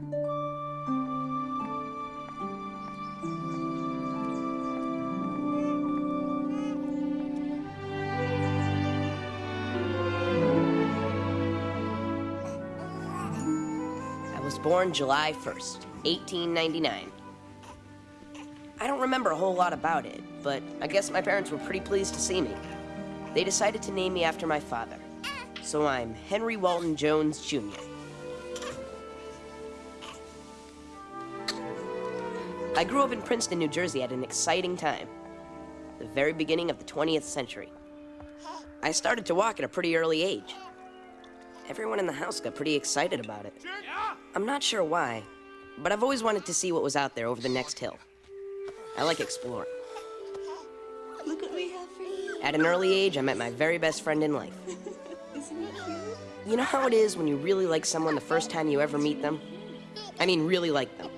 I was born July 1st, 1899. I don't remember a whole lot about it, but I guess my parents were pretty pleased to see me. They decided to name me after my father. So I'm Henry Walton Jones, Jr. I grew up in Princeton, New Jersey at an exciting time. The very beginning of the 20th century. I started to walk at a pretty early age. Everyone in the house got pretty excited about it. I'm not sure why, but I've always wanted to see what was out there over the next hill. I like exploring. Look what we have for you. At an early age, I met my very best friend in life. Isn't it cute? You know how it is when you really like someone the first time you ever meet them? I mean, really like them.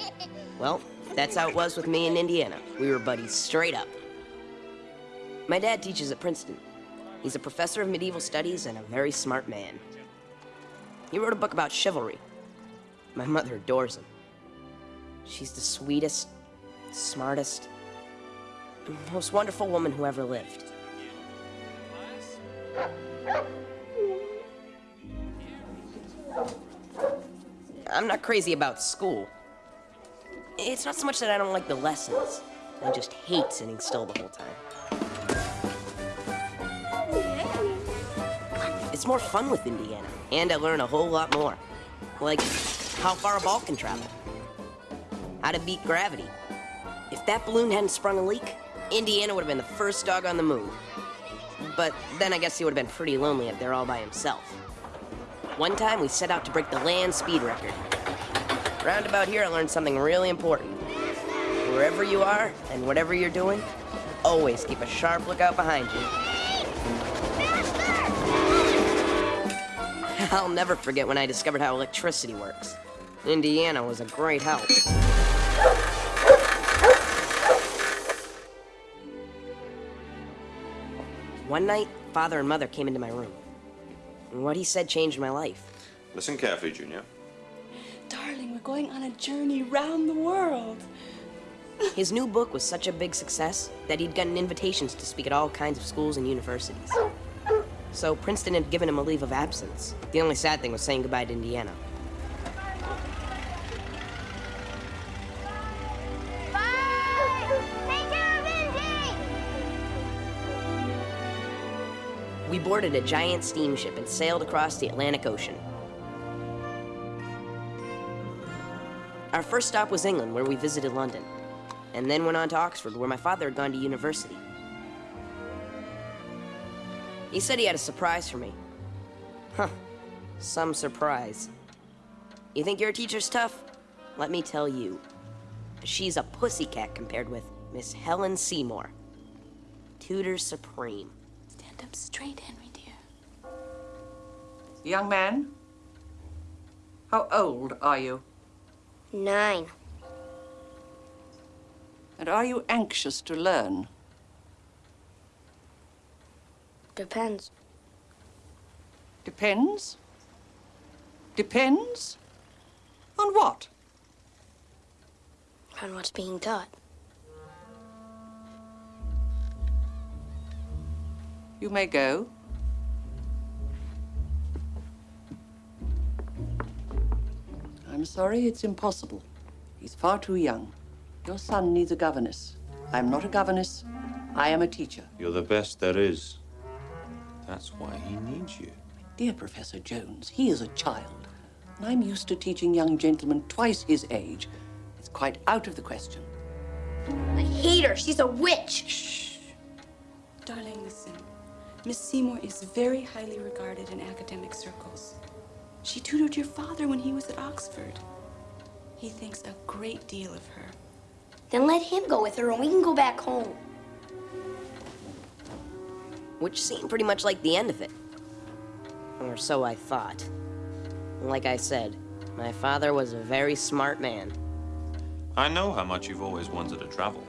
Well, that's how it was with me in Indiana. We were buddies straight up. My dad teaches at Princeton. He's a professor of medieval studies and a very smart man. He wrote a book about chivalry. My mother adores him. She's the sweetest, smartest, most wonderful woman who ever lived. I'm not crazy about school. It's not so much that I don't like the lessons. I just hate sitting still the whole time. It's more fun with Indiana, and I learn a whole lot more. Like how far a ball can travel, how to beat gravity. If that balloon hadn't sprung a leak, Indiana would have been the first dog on the moon. But then I guess he would have been pretty lonely up there all by himself. One time we set out to break the land speed record. Round about here, I learned something really important. Wherever you are and whatever you're doing, always keep a sharp lookout behind you. I'll never forget when I discovered how electricity works. Indiana was a great help. One night, father and mother came into my room. And what he said changed my life. Listen carefully, Junior. Going on a journey round the world. His new book was such a big success that he'd gotten invitations to speak at all kinds of schools and universities. So Princeton had given him a leave of absence. The only sad thing was saying goodbye to Indiana. We boarded a giant steamship and sailed across the Atlantic Ocean. Our first stop was England, where we visited London, and then went on to Oxford, where my father had gone to university. He said he had a surprise for me. Huh. Some surprise. You think your teacher's tough? Let me tell you. She's a pussycat compared with Miss Helen Seymour. Tutor Supreme. Stand up straight, Henry dear. Young man, how old are you? Nine. And are you anxious to learn? Depends. Depends. Depends? On what? On what's being taught. You may go. I'm sorry, it's impossible. He's far too young. Your son needs a governess. I'm not a governess. I am a teacher. You're the best there is. That's why he needs you. Dear Professor Jones, he is a child. And I'm used to teaching young gentlemen twice his age. It's quite out of the question. I hate her. She's a witch. Shh. Darling, listen. Miss Seymour is very highly regarded in academic circles. She tutored your father when he was at Oxford. He thinks a great deal of her. Then let him go with her and we can go back home. which seemed pretty much like the end of it. Or so I thought. Like I said, my father was a very smart man. I know how much you've always wanted to travel.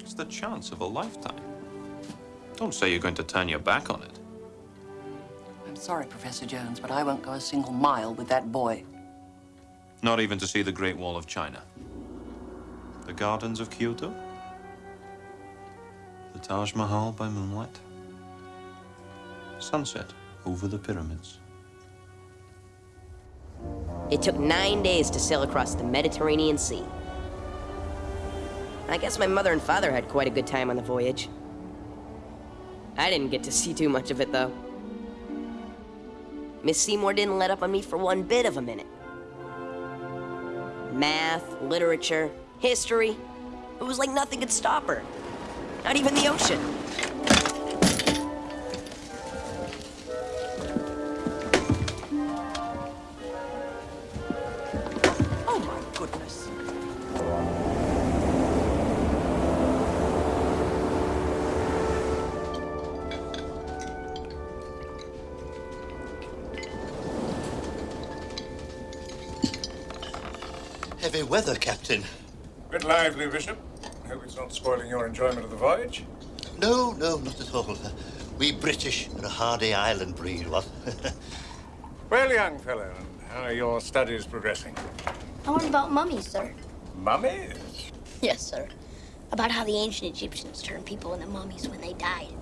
It's the chance of a lifetime. Don't say you're going to turn your back on it. I'm sorry, Professor Jones, but I won't go a single mile with that boy. Not even to see the Great Wall of China. The gardens of Kyoto. The Taj Mahal by moonlight. Sunset over the pyramids. It took nine days to sail across the Mediterranean Sea. I guess my mother and father had quite a good time on the voyage. I didn't get to see too much of it, though. Miss Seymour didn't let up on me for one bit of a minute. Math, literature, history. It was like nothing could stop her. Not even the ocean. Weather, Captain. A Bit lively, Bishop. Hope it's not spoiling your enjoyment of the voyage. No, no, not at all. We British are a hardy island breed, what? Well, young fellow, and how are your studies progressing? I learned about mummies, sir. Mummies? Yes, sir. About how the ancient Egyptians turned people into mummies when they died.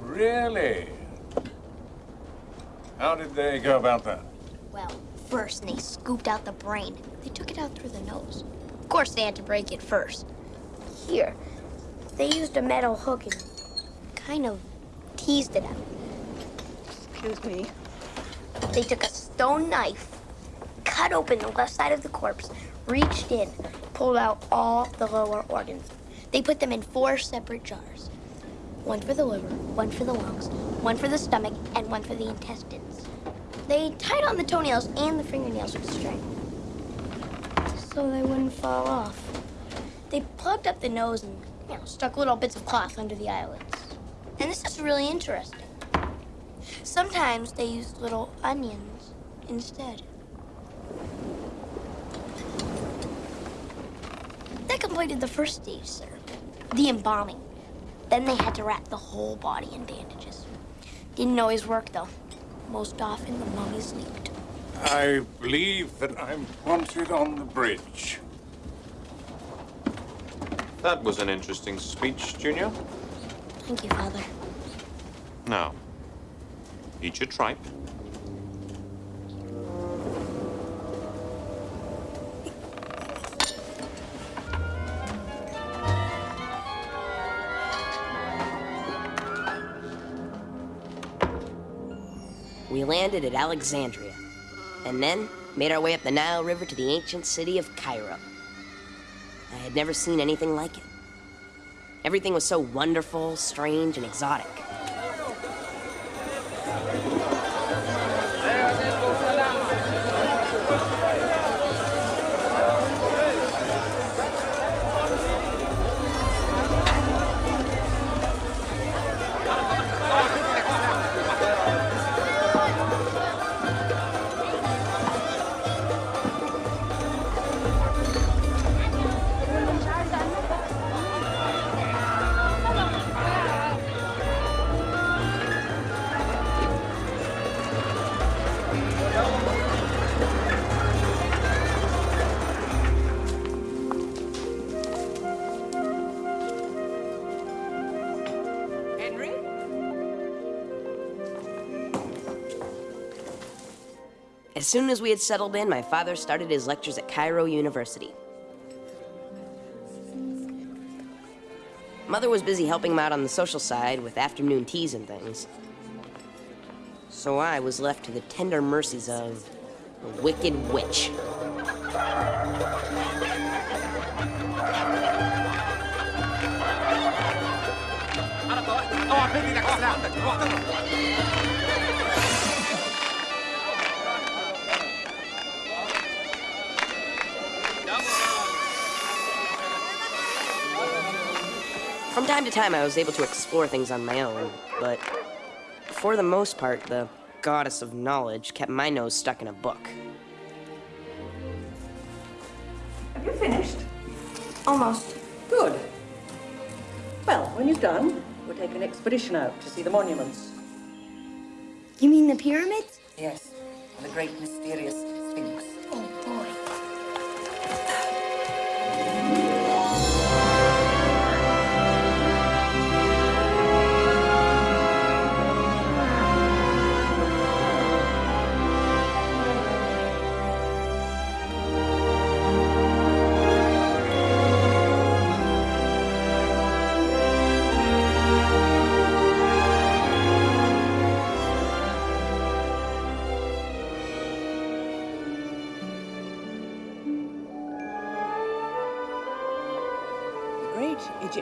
Really? How did they go about that? Well, first they scooped out the brain. They took it out through the nose. Of course, they had to break it first. Here, they used a metal hook and kind of teased it out. Excuse me. They took a stone knife, cut open the left side of the corpse, reached in, pulled out all the lower organs. They put them in four separate jars. One for the liver, one for the lungs, one for the stomach, and one for the intestines. They tied on the toenails and the fingernails with string so they wouldn't fall off. They plugged up the nose and you know, stuck little bits of cloth under the eyelids. And this is really interesting. Sometimes they used little onions instead. That completed the first stage, sir. The embalming. Then they had to wrap the whole body in bandages. Didn't always work, though. Most often, the mummies leaked. I believe that I'm wanted on the bridge. That was an interesting speech, Junior. Thank you, Father. Now, eat your tripe. We landed at Alexandria, and then made our way up the Nile River to the ancient city of Cairo. I had never seen anything like it. Everything was so wonderful, strange, and exotic. As soon as we had settled in, my father started his lectures at Cairo University. Mother was busy helping him out on the social side with afternoon teas and things. So I was left to the tender mercies of a wicked witch. From time to time, I was able to explore things on my own, but for the most part, the goddess of knowledge kept my nose stuck in a book. Have you finished? Almost. Good. Well, when you've done, we'll take an expedition out to see the monuments. You mean the pyramids? Yes, and the great mysterious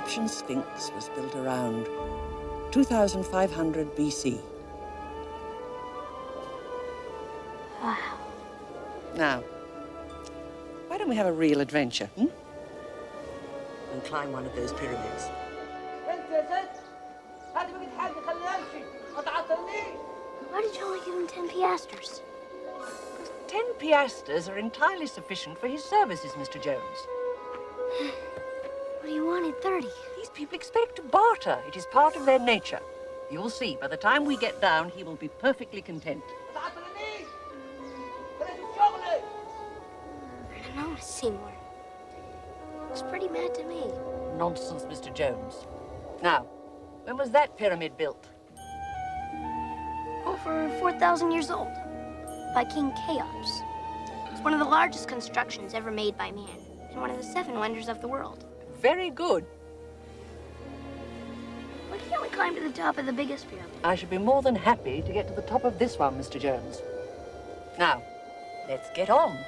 Egyptian Sphinx was built around 2500 BC. Wow. Now, why don't we have a real adventure, hmm? And climb one of those pyramids. Why did you only give him 10 piastres? Ten piastres are entirely sufficient for his services, Mr. Jones. What do you wanted 30? These people expect to barter. It is part of their nature. You'll see, by the time we get down, he will be perfectly content. I don't know, Seymour. Looks pretty mad to me. Nonsense, Mr. Jones. Now, when was that pyramid built? Over 4,000 years old. By King Cheops. It's one of the largest constructions ever made by man. And one of the seven wonders of the world. Very good. Why can't we climb to the top of the biggest pyramid? I should be more than happy to get to the top of this one, Mr. Jones. Now, let's get on.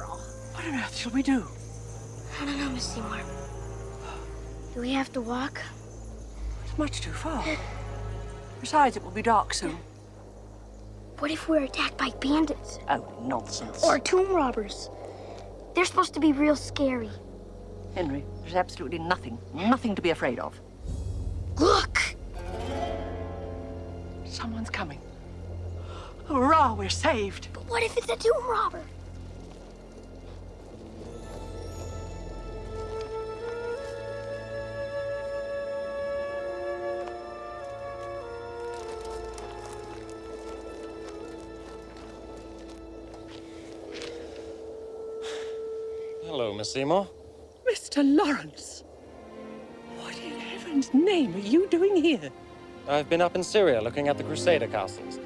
Content after all. What on earth shall we do? I don't know, Miss Seymour. Do we have to walk? It's much too far. Besides, it will be dark soon. What if we're attacked by bandits? Oh, nonsense. Or tomb robbers? They're supposed to be real scary. Henry, there's absolutely nothing, nothing to be afraid of. Look! Someone's coming. Hurrah, we're saved. But what if it's a tomb robber? Seymour. Mr. Lawrence. What in heaven's name are you doing here? I've been up in Syria looking at the Crusader castles,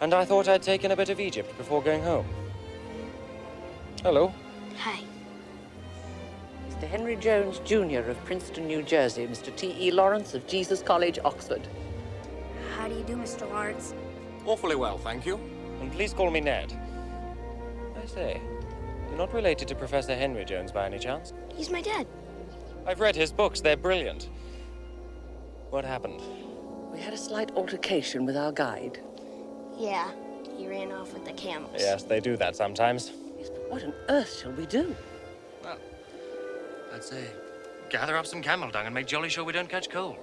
and I thought I'd taken a bit of Egypt before going home. Hello. Hi. Mr. Henry Jones, Jr. of Princeton, New Jersey. Mr. T.E. Lawrence of Jesus College, Oxford. How do you do, Mr. Lawrence? Awfully well, thank you. And please call me Ned. I say, you're not related to Professor Henry Jones by any chance? He's my dad. I've read his books, they're brilliant. What happened? We had a slight altercation with our guide. Yeah, he ran off with the camels. Yes, they do that sometimes. Yes, but what on earth shall we do? Well, I'd say gather up some camel dung and make jolly sure we don't catch cold.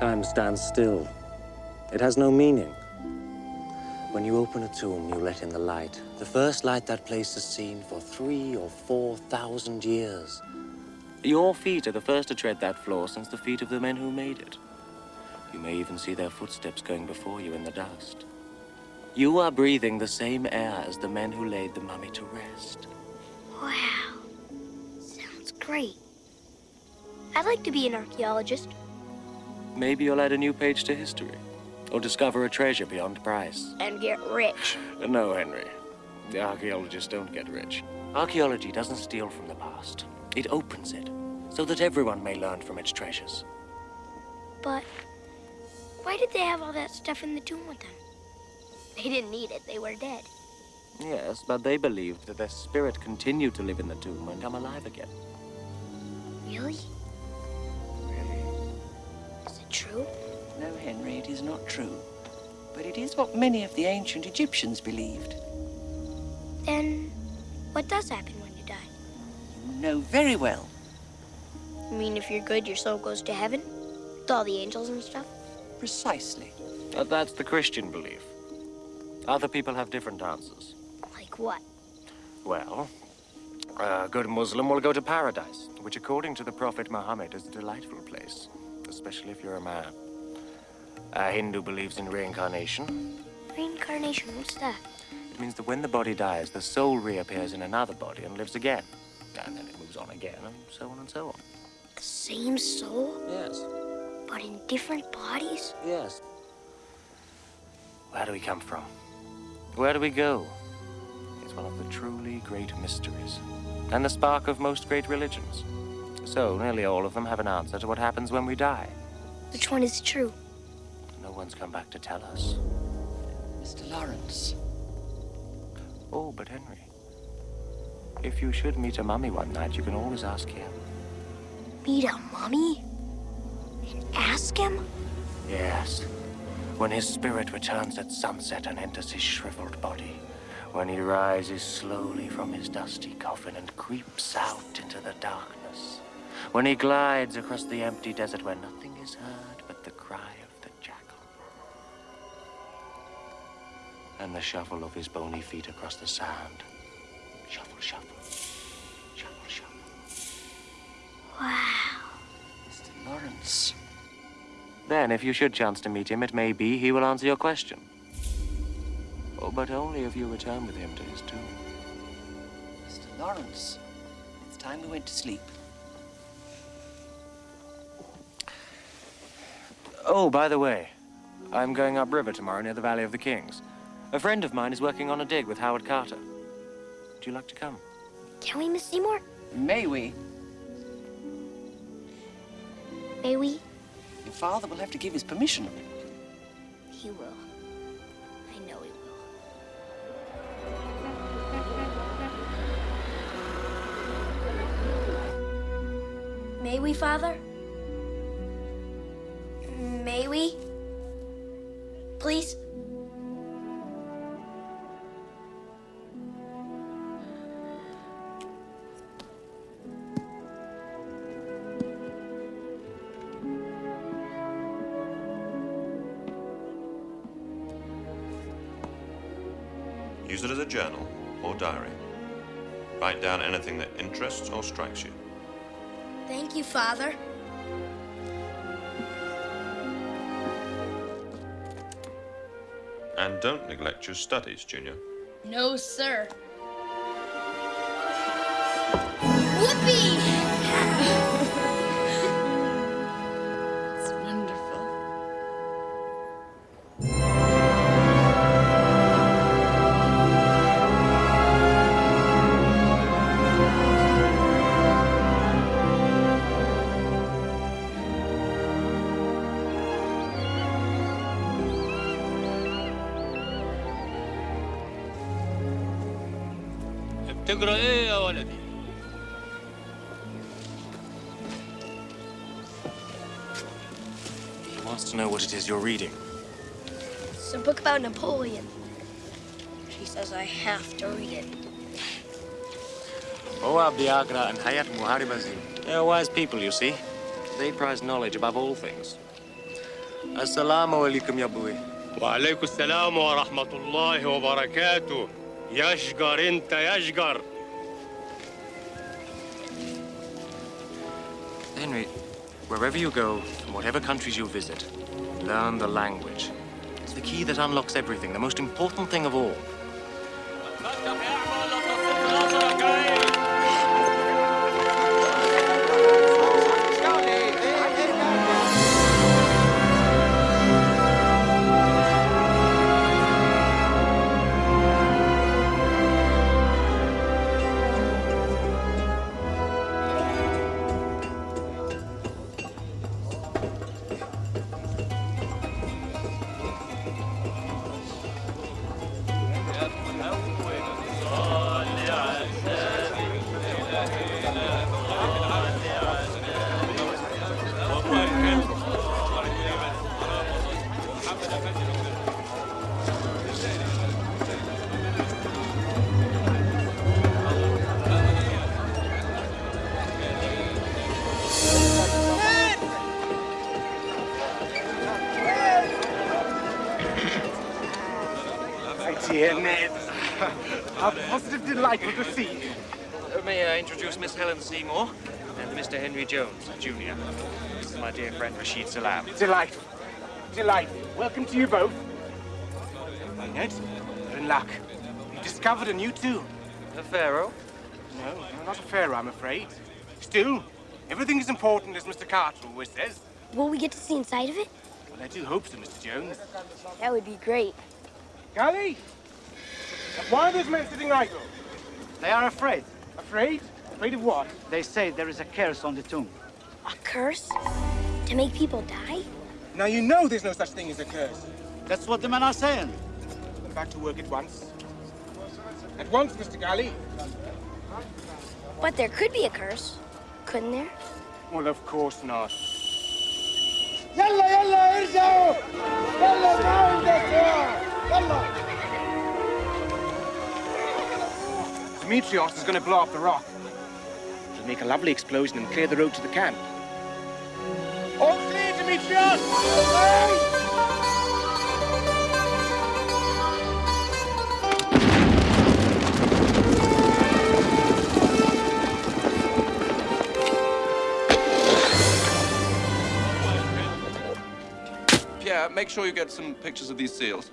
Time stands still. It has no meaning. When you open a tomb, you let in the light. The first light that place has seen for three or four thousand years. Your feet are the first to tread that floor since the feet of the men who made it. You may even see their footsteps going before you in the dust. You are breathing the same air as the men who laid the mummy to rest. Wow. Sounds great. I'd like to be an archaeologist. Maybe you'll add a new page to history. Or discover a treasure beyond price. And get rich. No, Henry. The archaeologists don't get rich. Archaeology doesn't steal from the past. It opens it, so that everyone may learn from its treasures. But why did they have all that stuff in the tomb with them? They didn't need it. They were dead. Yes, but they believed that their spirit continued to live in the tomb and come alive again. Really? Really? Is it true? No, Henry, it is not true. But it is what many of the ancient Egyptians believed. Then what does happen when you die? You know very well. I mean, if you're good, your soul goes to heaven? With all the angels and stuff? Precisely. But that's the Christian belief. Other people have different answers. Like what? Well, a good Muslim will go to paradise, which according to the Prophet Muhammad is a delightful place, especially if you're a man. A Hindu believes in reincarnation. Reincarnation, what's that? It means that when the body dies, the soul reappears in another body and lives again. And then it moves on again, and so on and so on. The same soul, Yes, but in different bodies? yes. Where do we come from? Where do we go? It's one of the truly great mysteries, and the spark of most great religions. So, nearly all of them have an answer to what happens when we die. Which one is true? No one's come back to tell us. Mr. Lawrence. Oh, but Henry, if you should meet a mummy one night, you can always ask him. Meet a mummy? And ask him? Yes. When his spirit returns at sunset and enters his shriveled body. When he rises slowly from his dusty coffin and creeps out into the darkness. When he glides across the empty desert where nothing is heard but the cry of the jackal. And the shuffle of his bony feet across the sand. Shuffle, shuffle. Shuffle, shuffle. Wow. Mr. Lawrence. Then, if you should chance to meet him, it may be he will answer your question. Oh, but only if you return with him to his tomb. Mr. Lawrence. It's time we went to sleep. Oh, by the way, I'm going upriver tomorrow near the Valley of the Kings. A friend of mine is working on a dig with Howard Carter. Would you like to come? Can we, Miss Seymour? May we? May we? Your father will have to give his permission. He will. I know he will. May we, Father? May we? Please? Use it as a journal or diary. Write down anything that interests or strikes you. Thank you, Father. And don't neglect your studies, Junior. No, sir. is you're reading? It's a book about Napoleon. She says I have to read it. Moab Diagra and Hayat Muharibazi—they are wise people, you see. They prize knowledge above all things. Assalamu alaikum, Yabui. Wa alaikum assalam wa rahmatullahi wa barakatuh. Yashgar inta yashgar. Henry, wherever you go, from whatever countries you visit, learn the language. It's the key that unlocks everything, the most important thing of all. Dear Ned, how positive delightful to see you. May I introduce Miss Helen Seymour and Mr. Henry Jones, Jr. This is my dear friend Rashid Salam. Delightful. Delightful. Welcome to you both. My Ned, you're in luck. You discovered a new tomb. A pharaoh? No, no, not a pharaoh, I'm afraid. Still, everything is important, as Mr. Carter always says. Will we get to see inside of it? Well, I do hope so, Mr. Jones. That would be great. Gally! Why are those men sitting idle? They are afraid. Afraid? Afraid of what? They say there is a curse on the tomb. A curse? To make people die? Now you know there's no such thing as a curse. That's what the men are saying. Then back to work at once. At once, Mr. Galley. But there could be a curse, couldn't there? Well, of course not. يلا يلا ارجعوا يلا تعالوا يلا Demetrios is going to blow up the rock. It'll make a lovely explosion and clear the road to the camp. All clear, Demetrios! Pierre, make sure you get some pictures of these seals.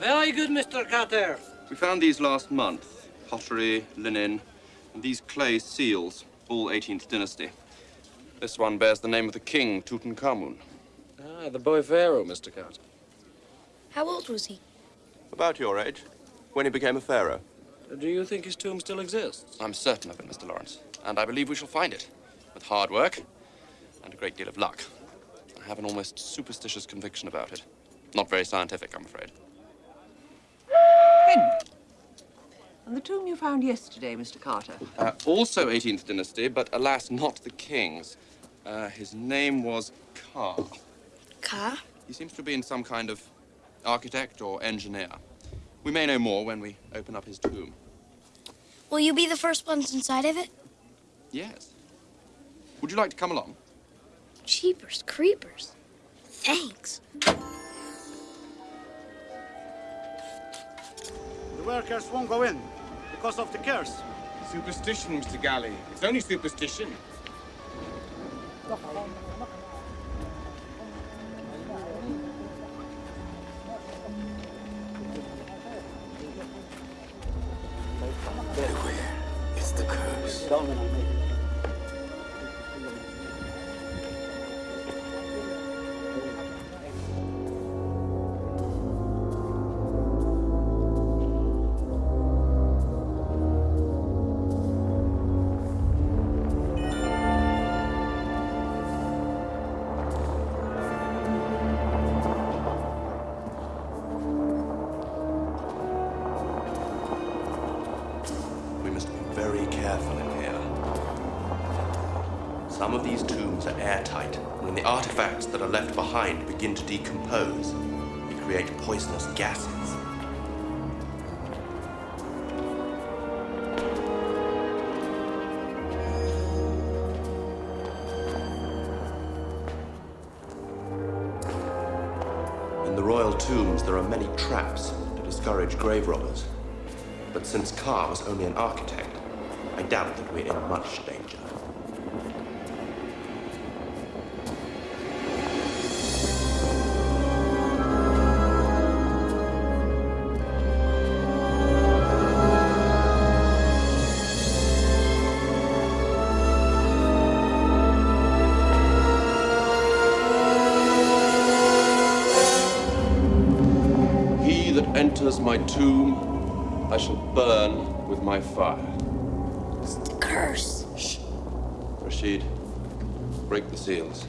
Very good, Mr. Carter. We found these last month. Pottery, linen, and these clay seals, all 18th dynasty. This one bears the name of the king, Tutankhamun. Ah, the boy pharaoh, Mr. Carter. How old was he? About your age, when he became a pharaoh. Do you think his tomb still exists? I'm certain of it, Mr. Lawrence. And I believe we shall find it. With hard work and a great deal of luck. I have an almost superstitious conviction about it. Not very scientific, I'm afraid. Henry. And the tomb you found yesterday, Mr. Carter? Uh, also 18th dynasty, but alas, not the king's. Uh, his name was Ka. Ka? He seems to be in some kind of architect or engineer. We may know more when we open up his tomb. Will you be the first ones inside of it? Yes. Would you like to come along? Cheapers, creepers. Thanks. The workers won't go in because of the curse. Superstition, Mr. Galley. It's only superstition. Everywhere is the curse. Artifacts that are left behind begin to decompose, and create poisonous gases. In the royal tombs, there are many traps to discourage grave robbers. But since Ka was only an architect, I doubt that we're in much danger. Seals.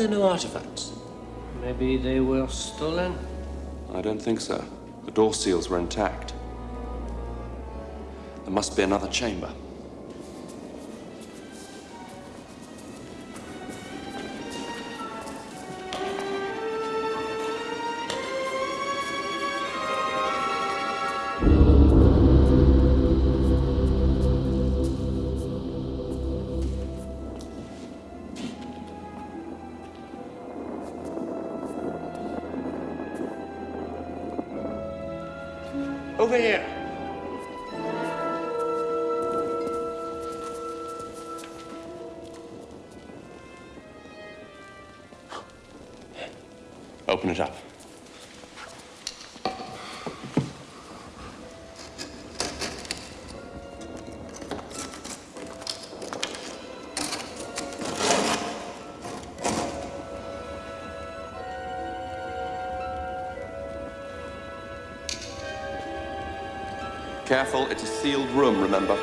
There no artifacts? Maybe they were stolen? I don't think so. The door seals were intact. There must be another chamber. Careful, it's a sealed room, remember?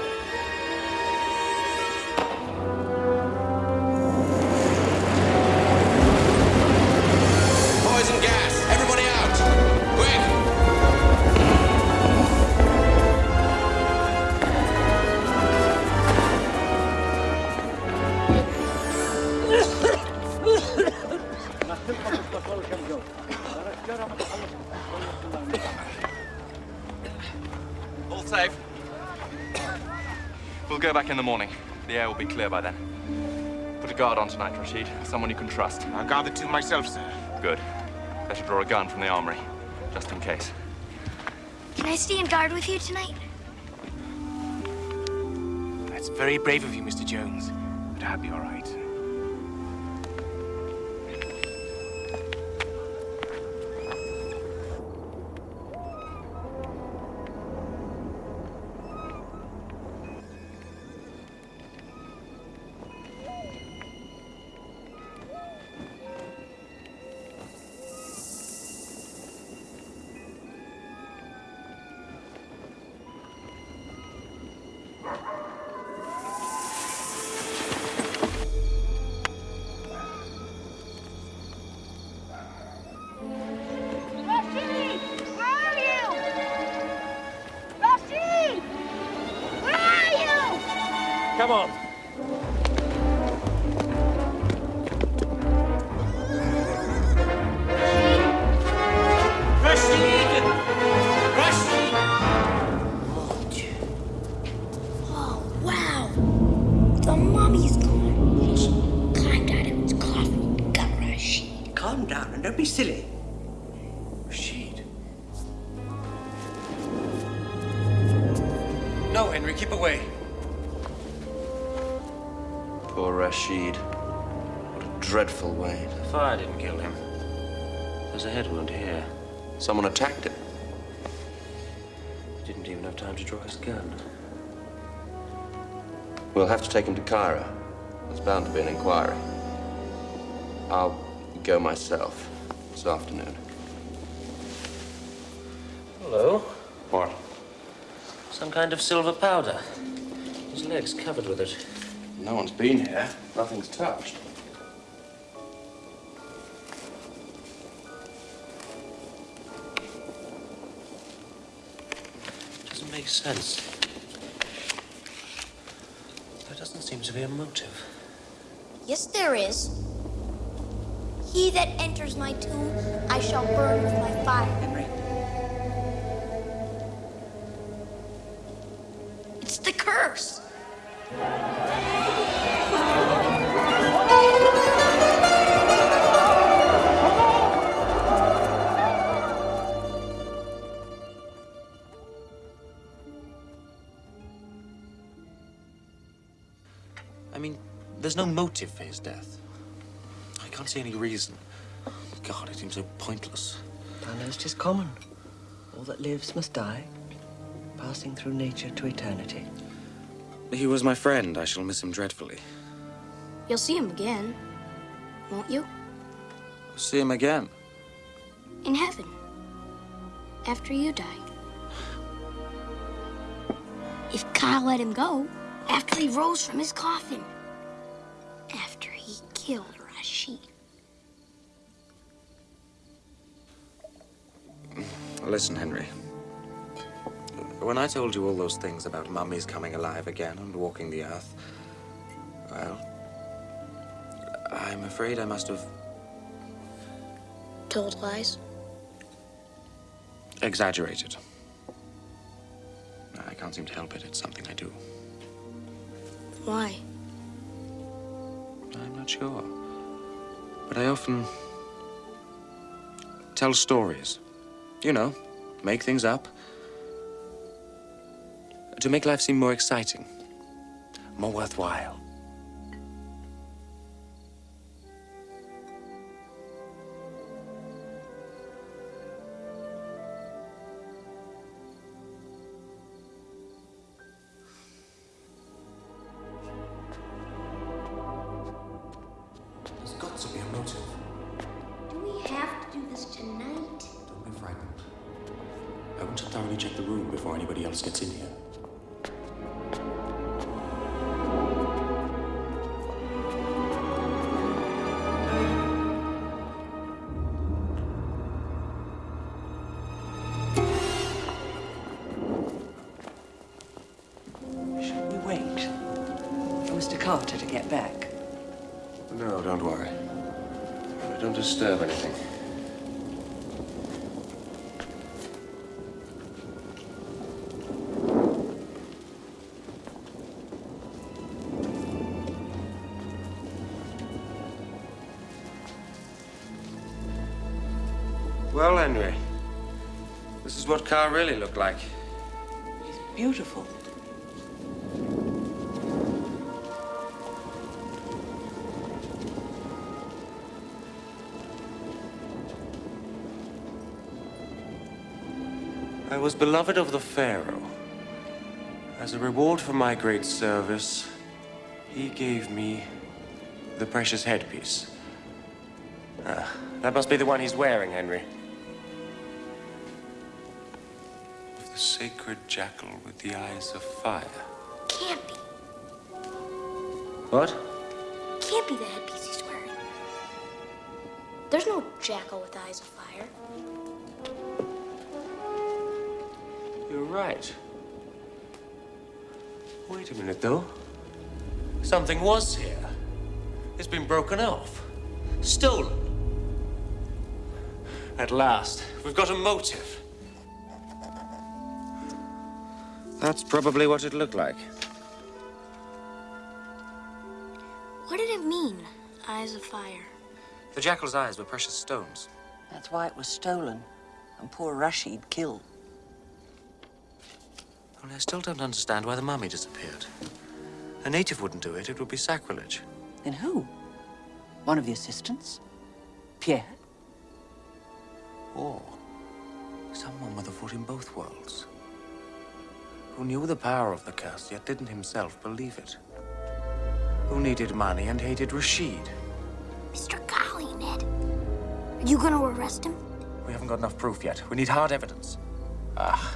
Back in the morning. The air will be clear by then. Put a guard on tonight, Rashid. Someone you can trust. I'll guard the tomb myself, sir. Good. Better draw a gun from the armory, just in case. Can I stay and guard with you tonight? That's very brave of you, Mr. Jones. But I'll be all right. Take him to Cairo. There's bound to be an inquiry. I'll go myself this afternoon. Hello? What? Some kind of silver powder. His leg's covered with it. No one's been here. Nothing's touched. Doesn't make sense. There doesn't seem to be a motive. Yes, there is. He that enters my tomb, I shall burn with my fire. His death. I can't see any reason. God, it seems so pointless. Thou knowst 'tis common. All that lives must die, passing through nature to eternity. He was my friend. I shall miss him dreadfully. You'll see him again, won't you? See him again. In heaven. After you die. If Kyle let him go, after he rose from his coffin. Killed Rashid. Listen, Henry. When I told you all those things about mummies coming alive again and walking the earth, well, I'm afraid I must have Told lies. exaggerated. I can't seem to help it. It's something I do. Why? I'm not sure. But I often tell stories. You know, make things up. To make life seem more exciting, more worthwhile. Really look like. He's Beautiful. I was beloved of the Pharaoh. As a reward for my great service, he gave me the precious headpiece. Ah, that must be the one he's wearing, Henry. The sacred jackal with the eyes of fire. Can't be. What? Can't be the headpiece he's wearing. There's no jackal with eyes of fire. You're right. Wait a minute, though. Something was here. It's been broken off. Stolen. At last, we've got a motive. That's probably what it looked like. What did it mean, eyes of fire? The jackal's eyes were precious stones. That's why it was stolen and poor Rashid killed. Only I still don't understand why the mummy disappeared. A native wouldn't do it. It would be sacrilege. Then who? One of the assistants? Pierre? Or someone with a foot in both worlds. Who knew the power of the curse, yet didn't himself believe it. Who needed money and hated Rashid. Mr. Golly, Ned. Are you gonna arrest him? We haven't got enough proof yet. We need hard evidence. Ah.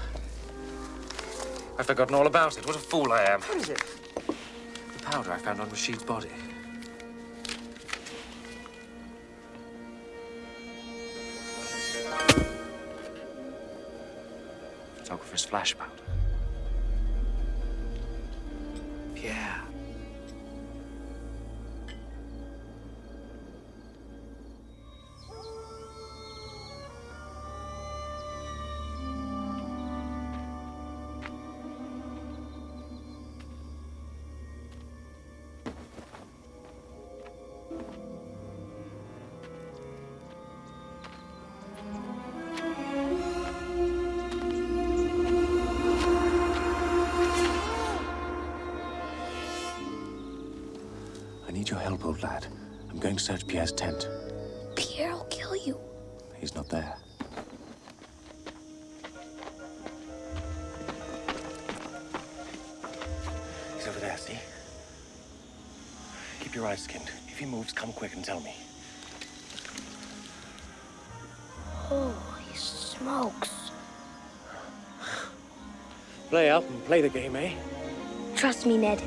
I've forgotten all about it. What a fool I am. What is it? The powder I found on Rashid's body. Photographer's flash powder. Search Pierre's tent. Pierre will kill you. He's not there. He's over there, see? Keep your eyes skinned. If he moves, come quick and tell me. Holy smokes. Play up and play the game, eh? Trust me, Ned.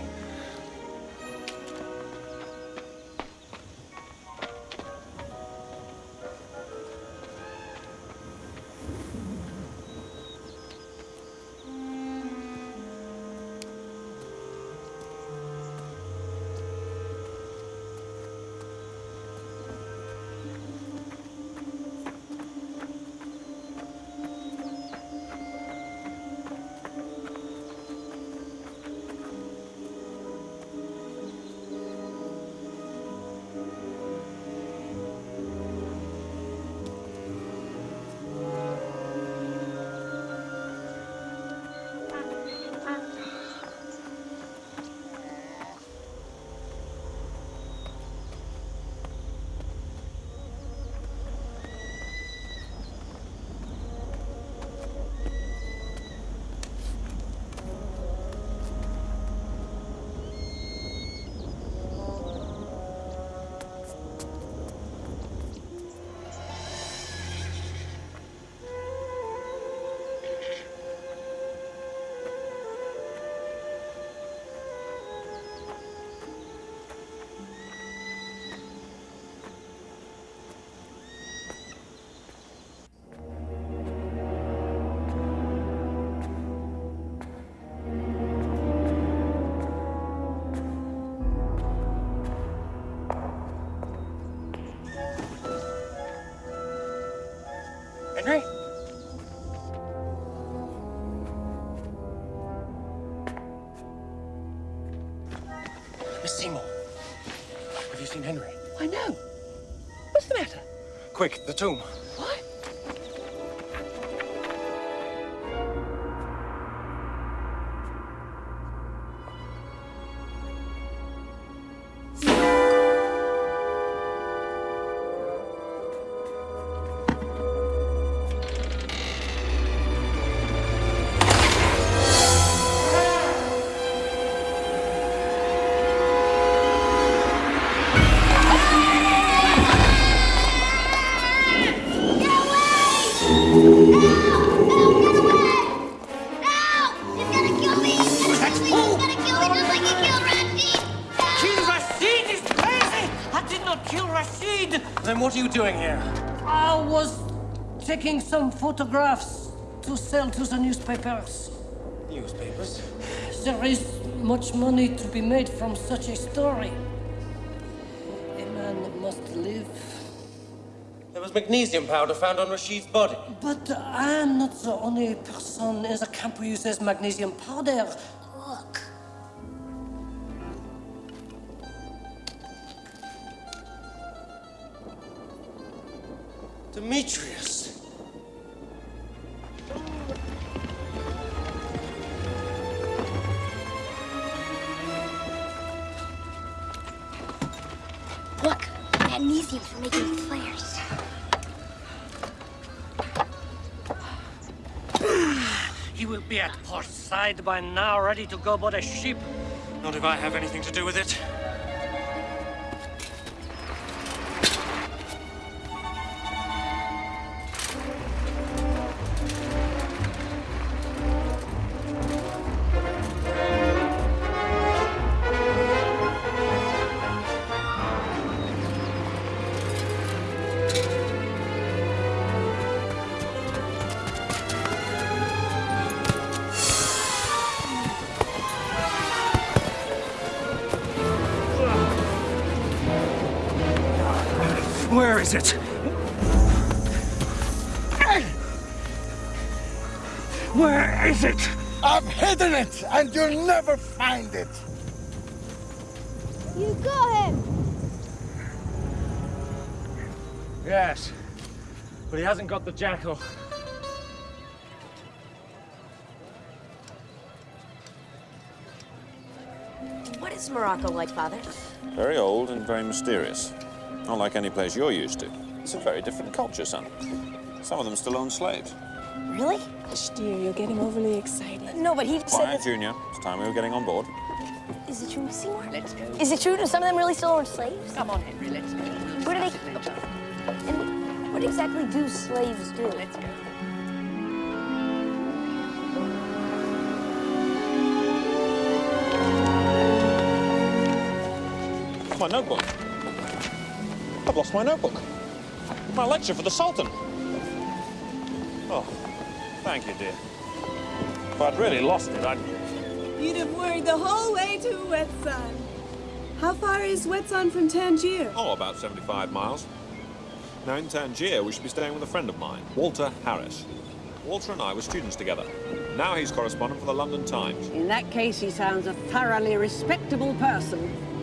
Quick, the tomb. Doing here? I was taking some photographs to sell to the newspapers. Newspapers? There is much money to be made from such a story. A man must live. There was magnesium powder found on Rashid's body. But I am not the only person in the camp who uses magnesium powder. Demetrius. Look, magnesium for making flares. He will be at port side by now, ready to go board a ship. Not if I have anything to do with it. And you'll never find it. You got him! Yes, but he hasn't got the jackal. What is Morocco like, Father? Very old and very mysterious. Not like any place you're used to. It's a very different culture, son. Some of them still own slaves. Really? Hush, dear, you're getting overly excited. No, but he said Quiet. Junior. It's time we were getting on board. Is it true, Seymour? Let's go. Is it true? Do some of them really still own slaves? Come on, Henry, let's go. What do they... And what exactly do slaves do? Let's go. My notebook. I've lost my notebook. My lecture for the Sultan. Thank you, dear. If I'd really lost it, I'd... You'd have worried the whole way to Wetsan. How far is Wetsan from Tangier? Oh, about 75 miles. Now, in Tangier, we should be staying with a friend of mine, Walter Harris. Walter and I were students together. Now he's correspondent for the London Times. In that case, he sounds a thoroughly respectable person.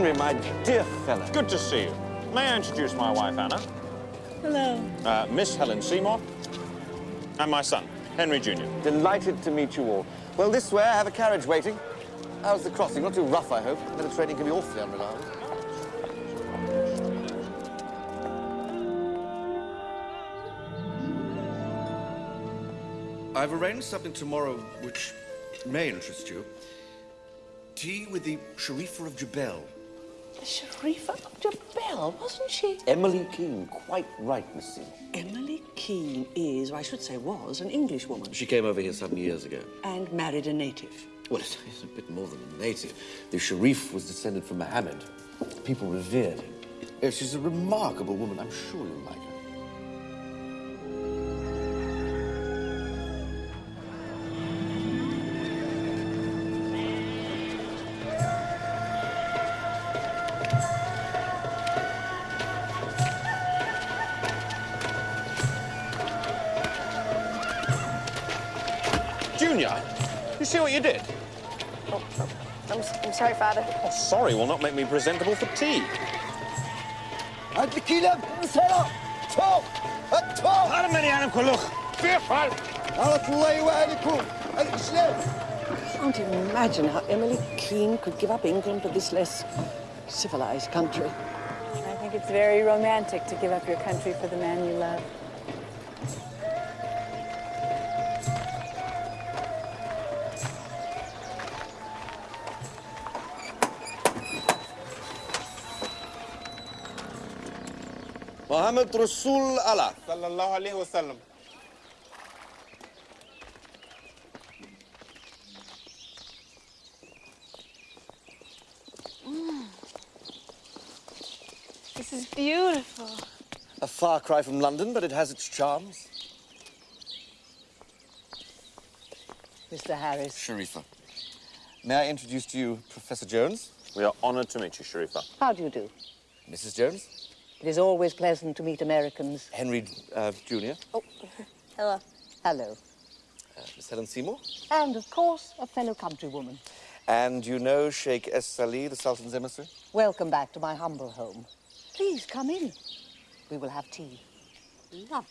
Henry, my dear fellow. Good to see you. May I introduce my wife, Anna? Hello. Uh, Miss Helen Seymour. And my son, Henry Jr. Delighted to meet you all. Well, this way, I have a carriage waiting. How's the crossing? Not too rough, I hope. Mediterranean can be awfully unreliable. I've arranged something tomorrow which may interest you. Tea with the Sharifa of Jebel. Sharifa of Jebel, wasn't she? Emily Keene, quite right, Miss Seymour. Emily Keene is, or I should say was, an Englishwoman She came over here some years ago. and married a native. Well, it's it's a bit more than a native. The Sharif was descended from Mohammed. People revered him. Yes, she's a remarkable woman. I'm sure you'll like her. you did. Oh, I'm, I'm sorry, Father. Oh, sorry will not make me presentable for tea. At the killer, Sarah! Talk! At talk! أنا ماني أنا كلخ. بيفعل. I can't imagine how Emily Keene could give up England for this less civilized country. I think it's very romantic to give up your country for the man you love. Muhammad Rasul Allah. Sallallahu Alaihi Wasallam. Mm. This is beautiful. A far cry from London, but it has its charms. Mr. Harris. Sharifa. May I introduce to you Professor Jones? We are honored to meet you, Sharifa. How do you do? Mrs. Jones? It is always pleasant to meet Americans. Henry uh, Jr. Hello. Hello. Uh, Miss Helen Seymour? And, of course, a fellow countrywoman. And you know Sheikh Es Salih, the Sultan's emissary? Welcome back to my humble home. Please come in. We will have tea. Lovely.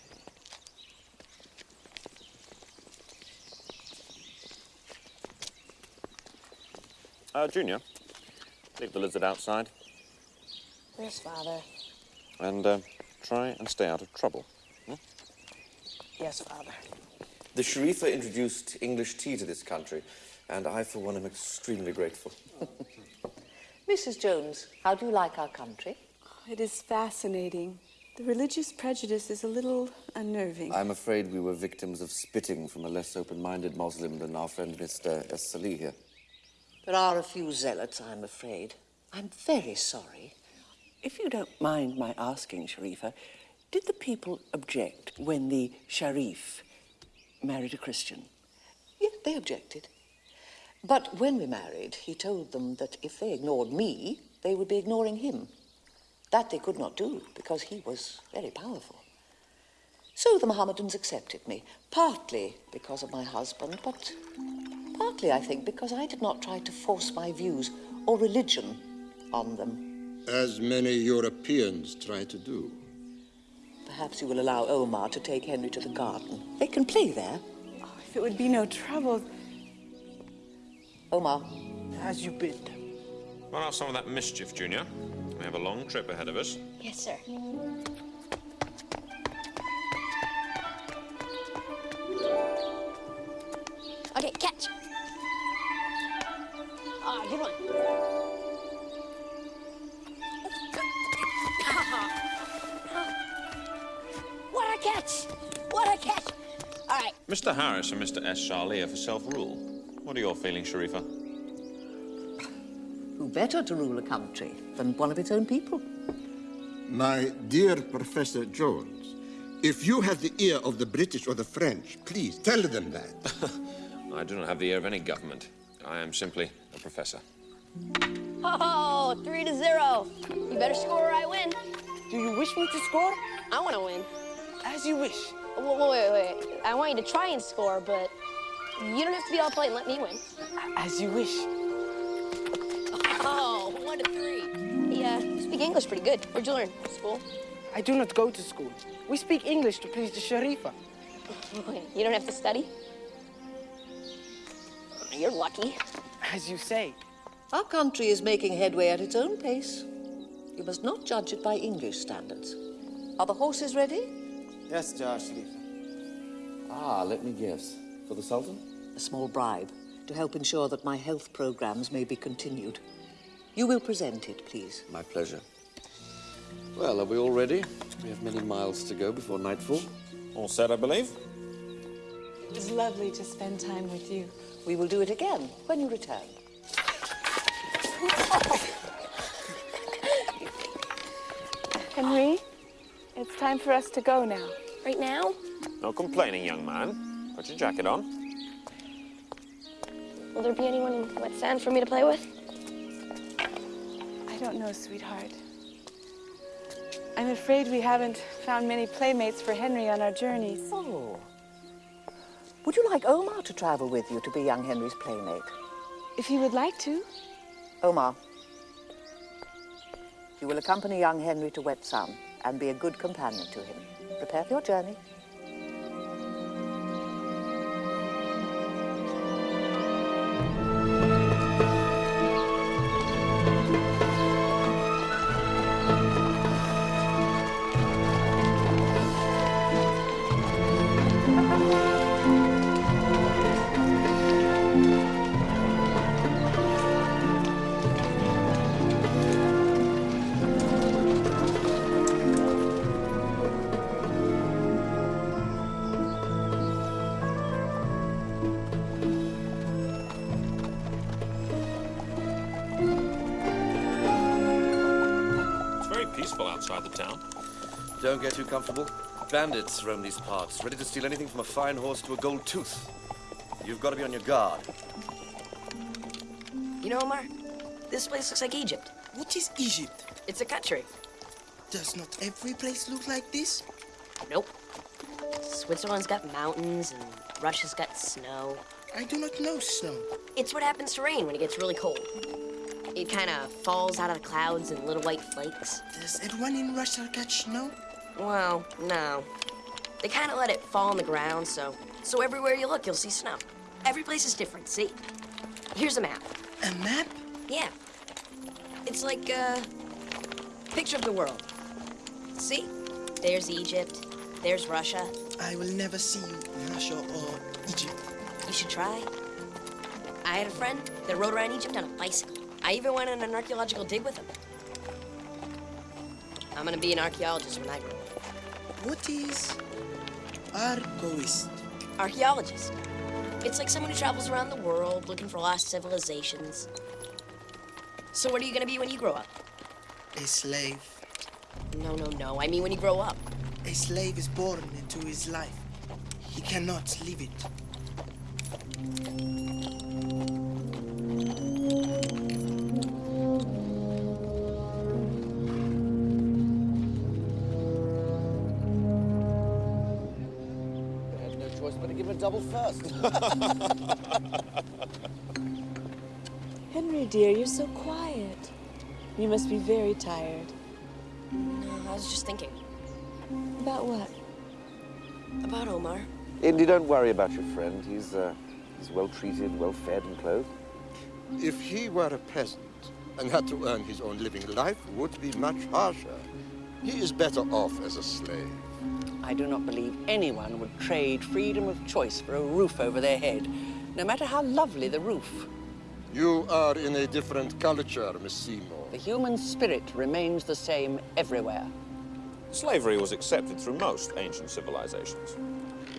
Uh, Junior, leave the lizard outside Yes, Father. And uh, try and stay out of trouble. Yes, Father. The Sharifa introduced English tea to this country, and I, for one, am extremely grateful. Mrs. Jones, how do you like our country? It is fascinating. The religious prejudice is a little unnerving. I'm afraid we were victims of spitting from a less open-minded Muslim than our friend Mr. Essali here. There are a few zealots, I'm afraid. I'm very sorry. If you don't mind my asking, Sharifa, did the people object when the Sharif married a Christian? Yeah, they objected. But when we married, he told them that if they ignored me, they would be ignoring him. That they could not do because he was very powerful. So the Mohammedans accepted me, partly because of my husband, but partly, I think, because I did not try to force my views or religion on them. As many Europeans try to do. Perhaps you will allow Omar to take Henry to the garden. They can play there. Oh, if it would be no trouble. Omar. As you bid. Run off some of that mischief, Junior. We have a long trip ahead of us. Yes, sir. Okay, catch. Mr. Harris and Mr. S. Charlie are for self-rule. What are your feelings, Sharifa? Who better to rule a country than one of its own people? My dear Professor Jones, if you have the ear of the British or the French, please tell them that. I do not have the ear of any government. I am simply a professor. Oh, three to zero. You better score or I win. Do you wish me to score? I want to win. As you wish. Wait, wait, wait. I want you to try and score, but you don't have to be all play and let me win. As you wish. Oh, one to three. Yeah, you speak English pretty good. Where'd you learn? School? I do not go to school. We speak English to please the Sharifa. You don't have to study? You're lucky. As you say. Our country is making headway at its own pace. You must not judge it by English standards. Are the horses ready? Yes, Jar Sharifa. Ah, let me guess. For the Sultan? A small bribe to help ensure that my health programs may be continued. You will present it, please. My pleasure. Well, are we all ready? We have many miles to go before nightfall. All set, I believe. It was lovely to spend time with you. We will do it again when you return. Henry, it's time for us to go now. Right now? No complaining, young man. Put your jacket on. Will there be anyone in wet sand for me to play with? I don't know, sweetheart. I'm afraid we haven't found many playmates for Henry on our journeys. Oh. Would you like Omar to travel with you to be young Henry's playmate? If he would like to. Omar, you will accompany young Henry to Wet Sun and be a good companion to him. Prepare for your journey. Comfortable. Bandits roam these parts, ready to steal anything from a fine horse to a gold tooth. You've got to be on your guard. You know, Omar, this place looks like Egypt. What is Egypt? It's a country. Does not every place look like this? Nope. Switzerland's got mountains and Russia's got snow. I do not know snow. It's what happens to rain when it gets really cold. It kind of falls out of the clouds in little white flakes. Does everyone in Russia catch snow? Well, no. They kind of let it fall on the ground, so so everywhere you look, you'll see snow. Every place is different. See? Here's a map. A map? Yeah. It's like a picture of the world. See? There's Egypt. There's Russia. I will never see Russia or Egypt. You should try. I had a friend that rode around Egypt on a bicycle. I even went on an archaeological dig with him. I'm gonna be an archaeologist when I grow up. What is archaeologist? Archaeologist. it's like someone who travels around the world looking for lost civilizations. So what are you gonna be when you grow up? A slave. No, no, no. I mean when you grow up. A slave is born into his life. He cannot leave it. Him a double first. Henry, dear, you're so quiet. You must be very tired. No, I was just thinking. About what? About Omar. Indy, don't worry about your friend. He's, uh, he's well treated, well fed and clothed. If he were a peasant and had to earn his own living, life would be much harsher. He is better off as a slave. I do not believe anyone would trade freedom of choice for a roof over their head, no matter how lovely the roof. You are in a different culture, Miss Seymour. The human spirit remains the same everywhere. Slavery was accepted through most ancient civilizations.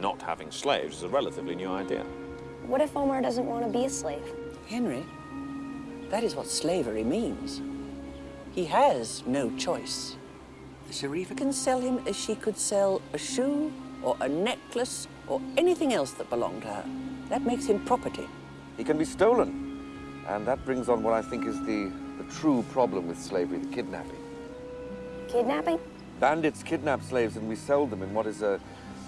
Not having slaves is a relatively new idea. What if Omar doesn't want to be a slave? Henry, that is what slavery means. He has no choice. The Sharifa can sell him as she could sell a shoe or a necklace or anything else that belonged to her. That makes him property. He can be stolen. And that brings on what I think is the, the true problem with slavery, the kidnapping. Kidnapping? Bandits kidnap slaves and we sell them in what is a,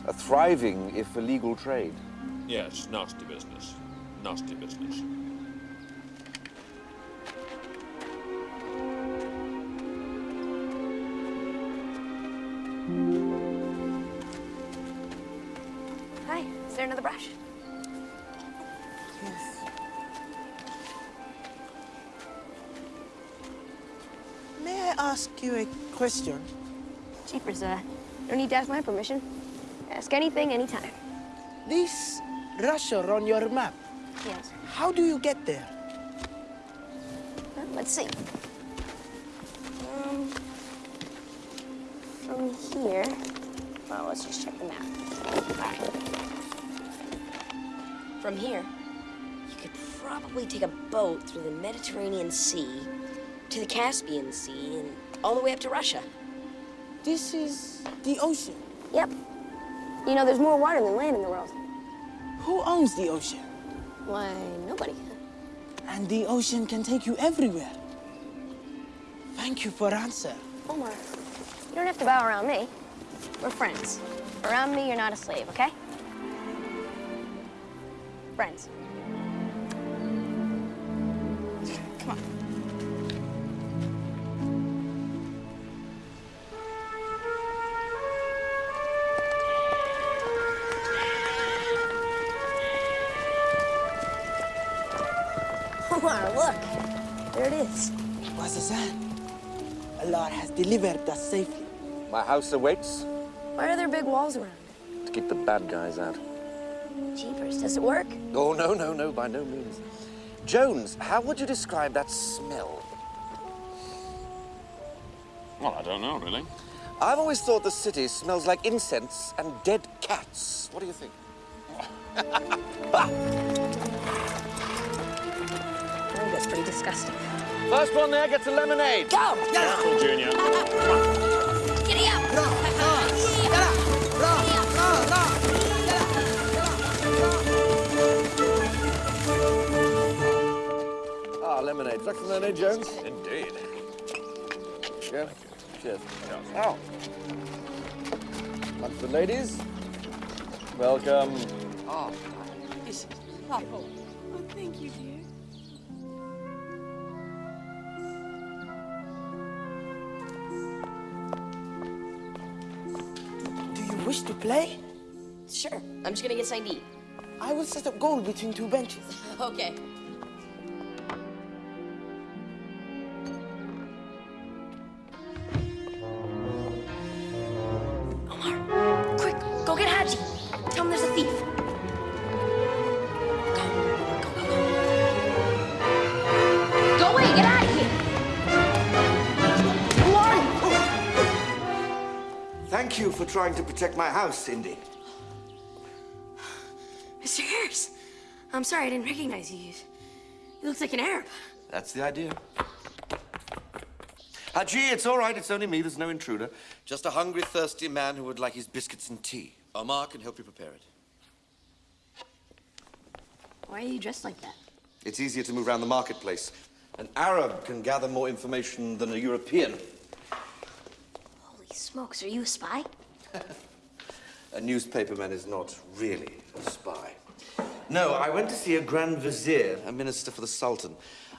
a thriving, if illegal, trade. Yes, nasty business. Nasty business. Is there another brush? Yes. May I ask you a question? Jeepers, uh, don't need to ask my permission. Ask anything, anytime. This Russia on your map, Yes. how do you get there? Well, let's see. Um, from here, well, let's just check the map. All right. From here, you could probably take a boat through the Mediterranean Sea to the Caspian Sea and all the way up to Russia. This is the ocean. Yep. You know, there's more water than land in the world. Who owns the ocean? Why, nobody. And the ocean can take you everywhere. Thank you for answer. Omar, you don't have to bow around me. We're friends. Around me, you're not a slave, okay? Friends. Come on. Omar, look. There it is. Wazazan, Allah has delivered us safely. My house awaits Why are there big walls around to keep the bad guys out. It? Jeepers, does it work? Oh, no, no, no, by no means. Jones, how would you describe that smell? Well, I don't know, really. I've always thought the city smells like incense and dead cats. What do you think? I think oh, that's pretty disgusting. First one there gets a lemonade. Go! Careful, Junior. Giddy up! Lemonade. Is that from lemonade, Jones? Indeed. Yeah. Cheers. Ow. Lunch for the ladies. Welcome. Oh, this is lovely. Oh, thank you, dear. Do you wish to play? Sure. I'm just gonna get signed eat. I will set up goal between two benches. Okay. Trying to protect my house, Cindy. Mr. Harris. I'm sorry, I didn't recognize you. You you look like an Arab. That's the idea. Haji, it's all right. It's only me. There's no intruder. Just a hungry, thirsty man who would like his biscuits and tea. Omar can help you prepare it. Why are you dressed like that? It's easier to move around the marketplace. An Arab can gather more information than a European. Holy smokes, are you a spy? A newspaperman is not really a spy. No, I went to see a Grand Vizier, a minister for the Sultan.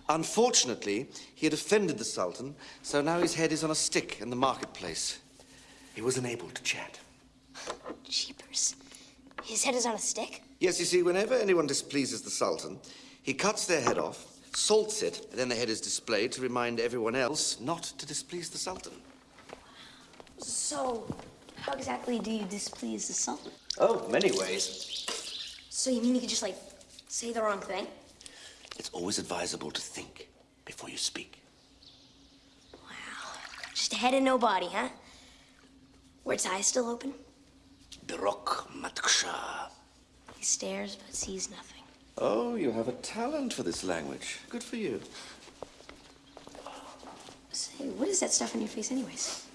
Unfortunately, he had offended the Sultan, so now his head is on a stick in the marketplace. He was unable to chat. Jeepers. His head is on a stick? Yes, you see, whenever anyone displeases the Sultan, he cuts their head off, salts it, and then the head is displayed to remind everyone else not to displease the Sultan. So, how exactly do you displease the Sultan? Oh, many ways. So you mean you could just, like, say the wrong thing? It's always advisable to think before you speak. Wow. Just a head and no body, huh? Were its eyes still open? Birok Matksha. He stares but sees nothing. Oh, you have a talent for this language. Good for you. Say, what is that stuff on your face anyways?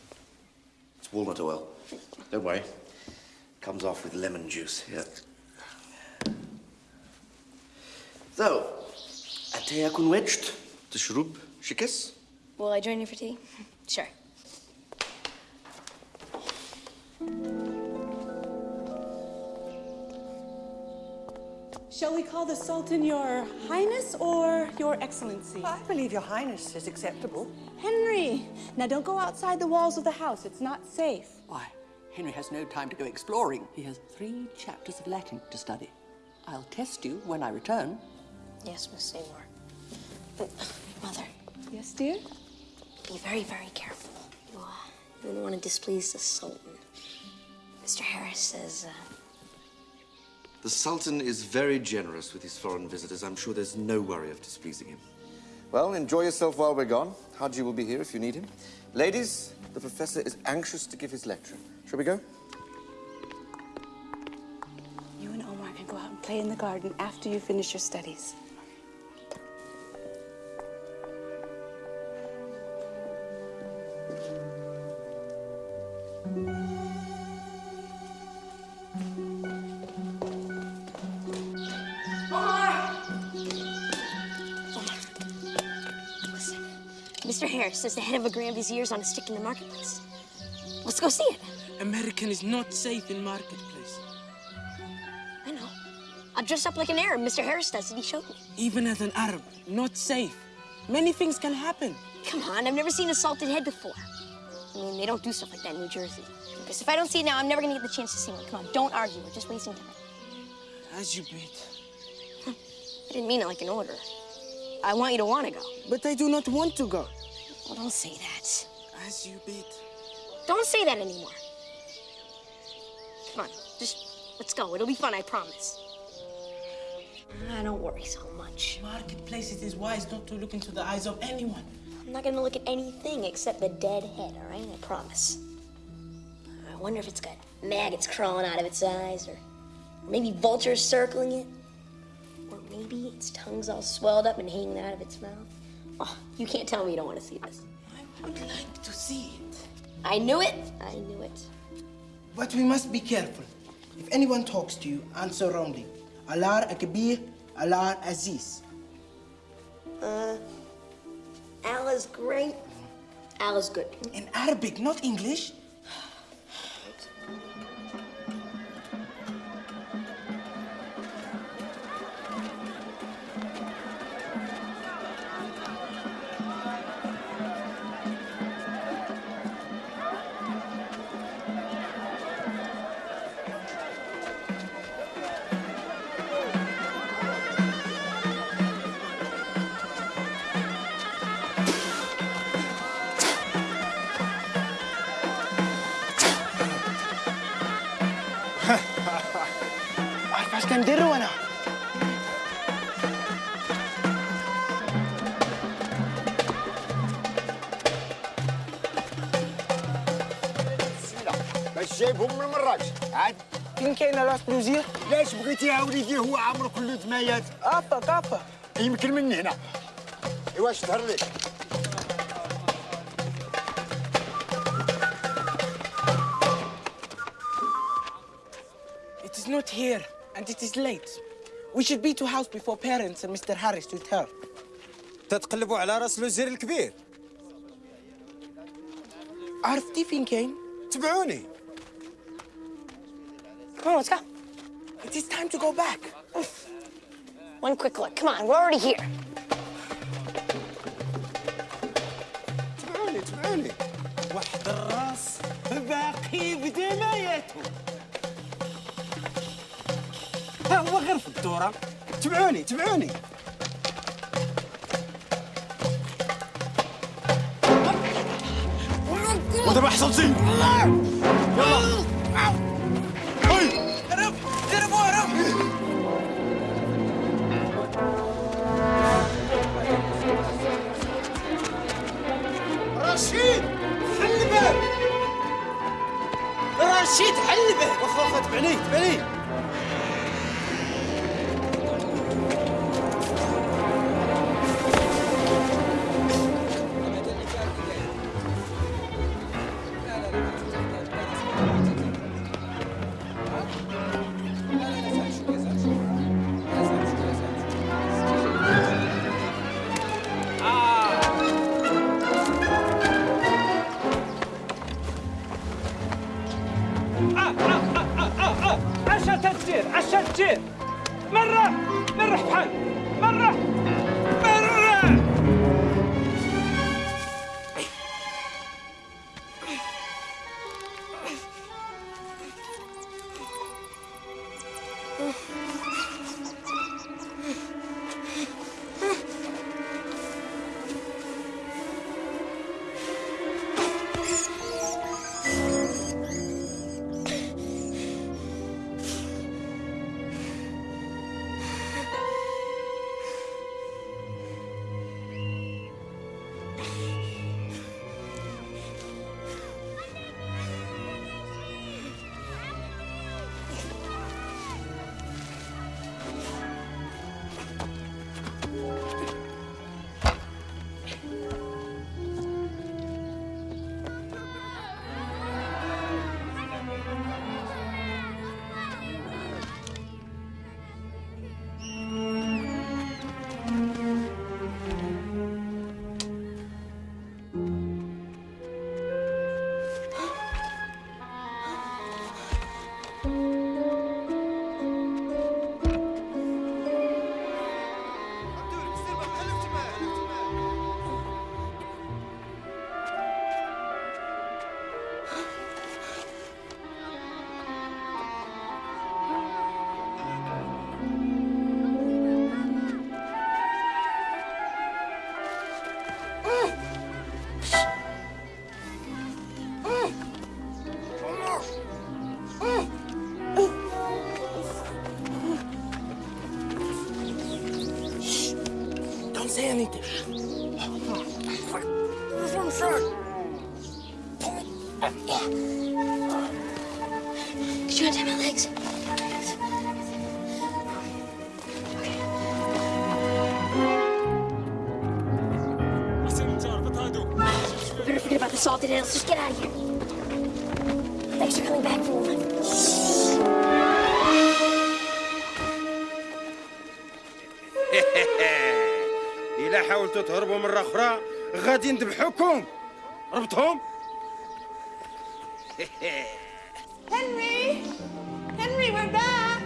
It's walnut oil. Don't worry. Comes off with lemon juice. Here. So, أتى يكون وجد تشرب شكس؟ Will I join you for tea? Sure. Shall we call the Sultan Your Highness or Your Excellency? I believe Your Highness is acceptable. Henry! Now don't go outside the walls of the house. It's not safe. Why, Henry has no time to go exploring. He has three chapters of Latin to study. I'll test you when I return. Yes, Miss Seymour. But Mother. Yes, dear? Be very, very careful. You, uh, you don't want to displease the Sultan. Mr. Harris says, uh, The Sultan is very generous with his foreign visitors. I'm sure there's no worry of displeasing him. Well, enjoy yourself while we're gone. Haji will be here if you need him. Ladies, the professor is anxious to give his lecture. Shall we go? You and Omar can go out and play in the garden after you finish your studies. Harris says the head of a Grand Vizier is on a stick in the marketplace. Let's go see it. American is not safe in marketplace. I know. I'll dress up like an Arab. Mr. Harris does it. He showed me. Even as an Arab, not safe. Many things can happen. Come on, I've never seen a salted head before. I mean, they don't do stuff like that in New Jersey. Because if I don't see it now, I'm never gonna get the chance to see one. Come on, don't argue. We're just wasting time. As you bid. I didn't mean it like an order. I want you to want to go. But I do not want to go. Well, don't say that. As you bid. Don't say that anymore. Come on, just let's go. It'll be fun, I promise. I don't worry so much. Marketplace, it is wise not to look into the eyes of anyone. I'm not gonna look at anything except the dead head, all right? I promise. I wonder if it's got maggots crawling out of its eyes, or maybe vultures circling it, or maybe its tongue's all swelled up and hanging out of its mouth. Oh, you can't tell me you don't want to see this. I would like to see it. I knew it. I knew it. But we must be careful. If anyone talks to you, answer wrongly. Allah Akbir, Allah Aziz. Uh, Allah's great. Allah's good. In Arabic, not English. جايبهم من المراج عاد فين كاين راس الوزير؟ ليش بغيتيها وليدي هو عمرو كله دمايات ابا كابا يمكن من هنا ايواش ظهر لي It is not here, and it is late. We should be to house before parents and Mr. Harris return. تتقلبوا على راس الوزير الكبير عرفتي فين كاين؟ تبعوني Come on, let's go. It is time to go back. One quick look. Come on, we're already here. تبعوني تبعوني واحد الراس باقي بدماياته ها هو غير في الدورة تبعوني تبعوني ودابا حصلتي يلا به وخا تبعني تبعني forget about the salted ale. Let's just get out of here. Thanks for coming back for one. إلا حاولتوا تهربوا مرة أخرى غادي نذبحوكم ربطهم Henry! Henry, we're back!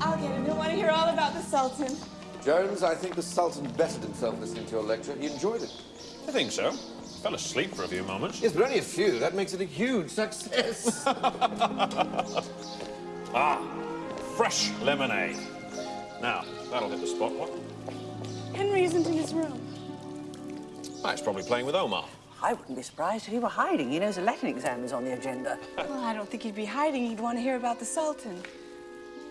I'll get him. He'll want to hear all about the Sultan. Jones, I think the Sultan bettered himself listening to your lecture. He enjoyed it. I think so. Fell asleep for a few moments. Yes, but only a few. That makes it a huge success. Ah, fresh lemonade. Now, that'll hit the spot, what? Henry isn't in his room. Ah, he's probably playing with Omar. I wouldn't be surprised if he were hiding. He knows a Latin exam is on the agenda. Well, I don't think he'd be hiding. He'd want to hear about the Sultan.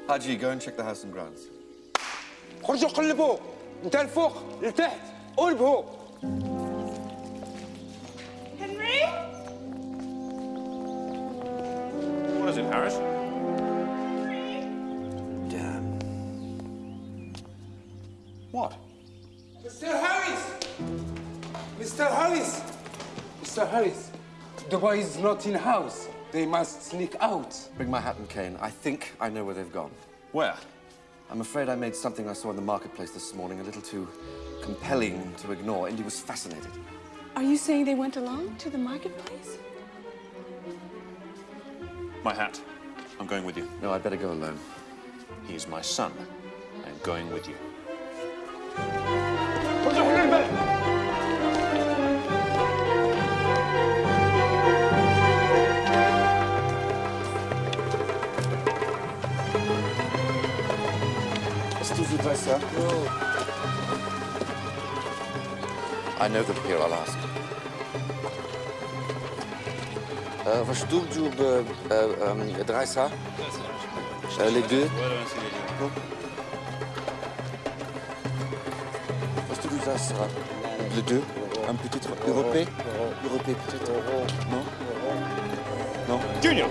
Haji, go and check the house and grounds. خرجوا قلبوا انت الفوق لتحت قلبوا Henry? What is it, Harris? Damn. What? Mr. Harris! Mr. Harris! Mr. Harris, the boy is not in house. They must sneak out. Bring my hat and cane. I think I know where they've gone. Where? I'm afraid I made something I saw in the marketplace this morning a little too compelling to ignore. Indy was fascinated. Are you saying they went along to the marketplace? My hat. I'm going with you. No, I'd better go alone. He is my son. I'm going with you. Est-ce que tu voudrais ça? I know them here, I'll ask. Äh, was doet je op Dreisa? les deux Parce que ça sera les deux. Un petit européen? Européen peut-être. Non? Non? Junior.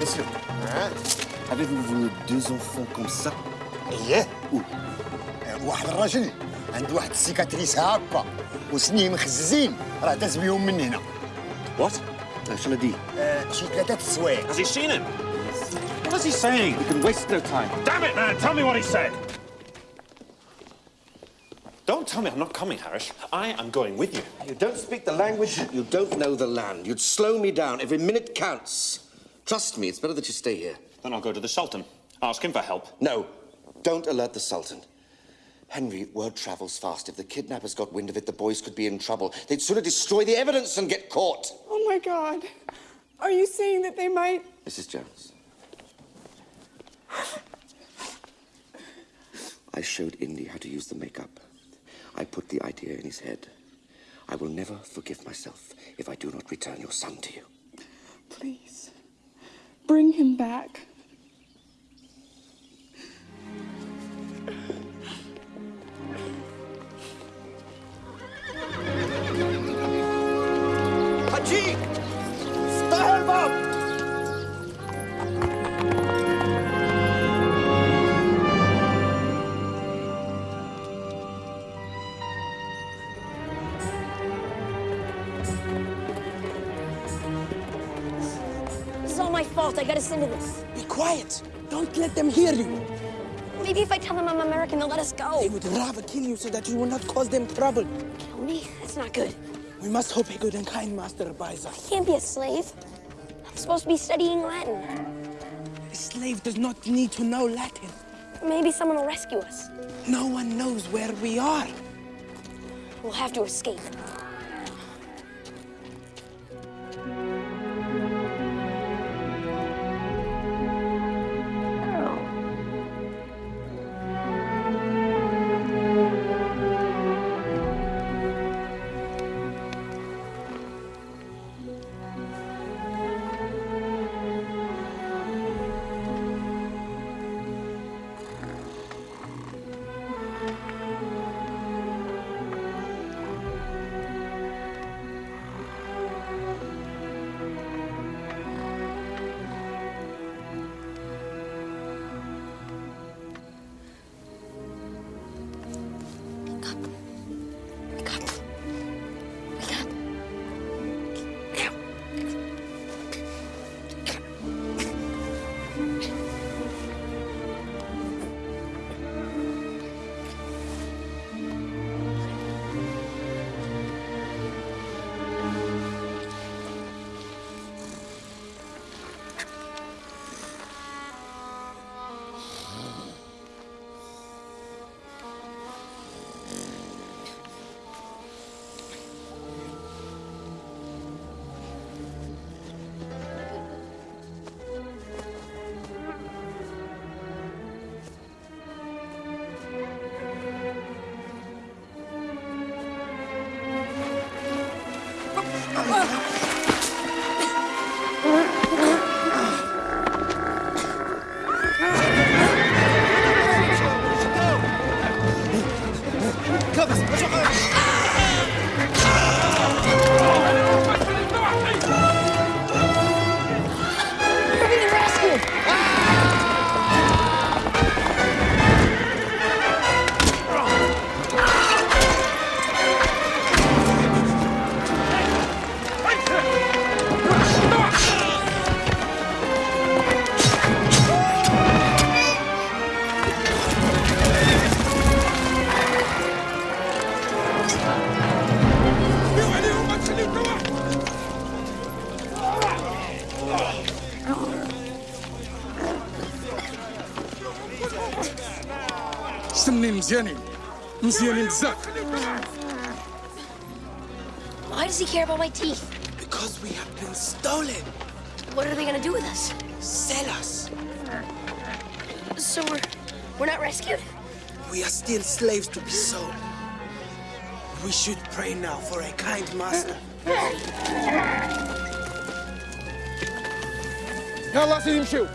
Monsieur, ah. avez-vous vos deux enfants comme ça? Yeah. واحد الراجل عند واحد السيكاتريس هكا وسنيه مخززين راه داز بيهم من هنا وات شنو دي شي ثلاثه السوايع Has he seen him? What is he saying? We can waste no time. Damn it, man! Tell me what he said! Don't tell me I'm not coming, Harris. I am going with you. You don't speak the language, you don't know the land. You'd slow me down. Every minute counts. Trust me, it's better that you stay here. Then I'll go to the Sultan. Ask him for help. No, don't alert the Sultan. Henry, word travels fast. If the kidnappers got wind of it, the boys could be in trouble. They'd sooner destroy the evidence than get caught. Oh my God. Are you saying that they might? Mrs. Jones. I showed Indy how to use the makeup. I put the idea in his head. I will never forgive myself if I do not return your son to you. Please. Bring him back. Cheek! my fault. I gotta send to this. Be quiet. Don't let them hear you. Maybe if I tell them I'm American, they'll let us go. They would rather kill you so that you will not cause them trouble. Kill me? That's not good. We must hope a good and kind master abides I can't be a slave. I'm supposed to be studying Latin. A slave does not need to know Latin. Maybe someone will rescue us. No one knows where we are. We'll have to escape. سمنين مزيانين مزيانين بزاف Why does he care about my teeth? Because we have been stolen. What are they gonna do with us? Sell us. So we're we're not rescued? We are still slaves to be sold. We should pray now for a kind master. يلا سيدي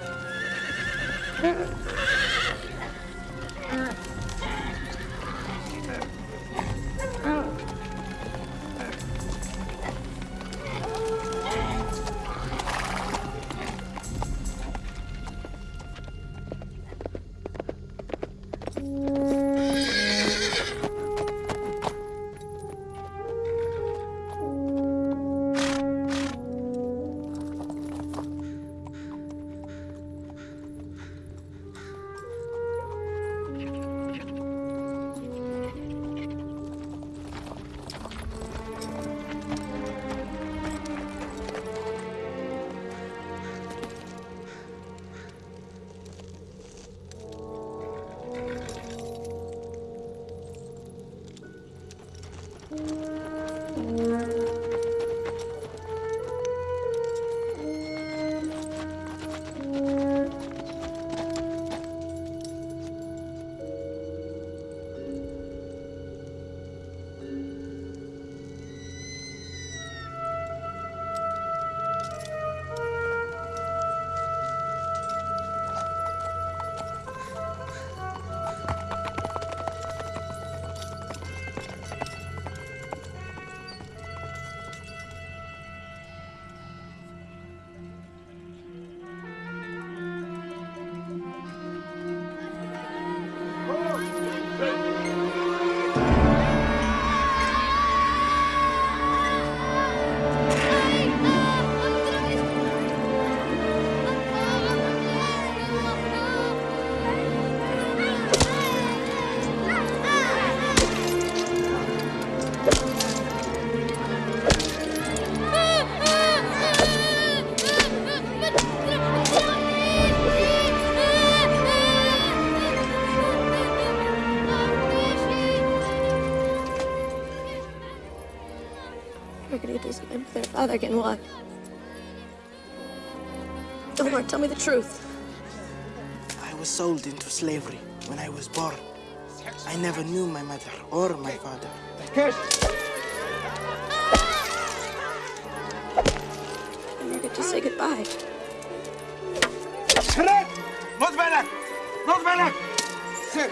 Haggerty doesn't live with their father again. what? Delmar, tell me the truth. I was sold into slavery when I was born. I never knew my mother or my father. I never get to say goodbye. Not Not Sir!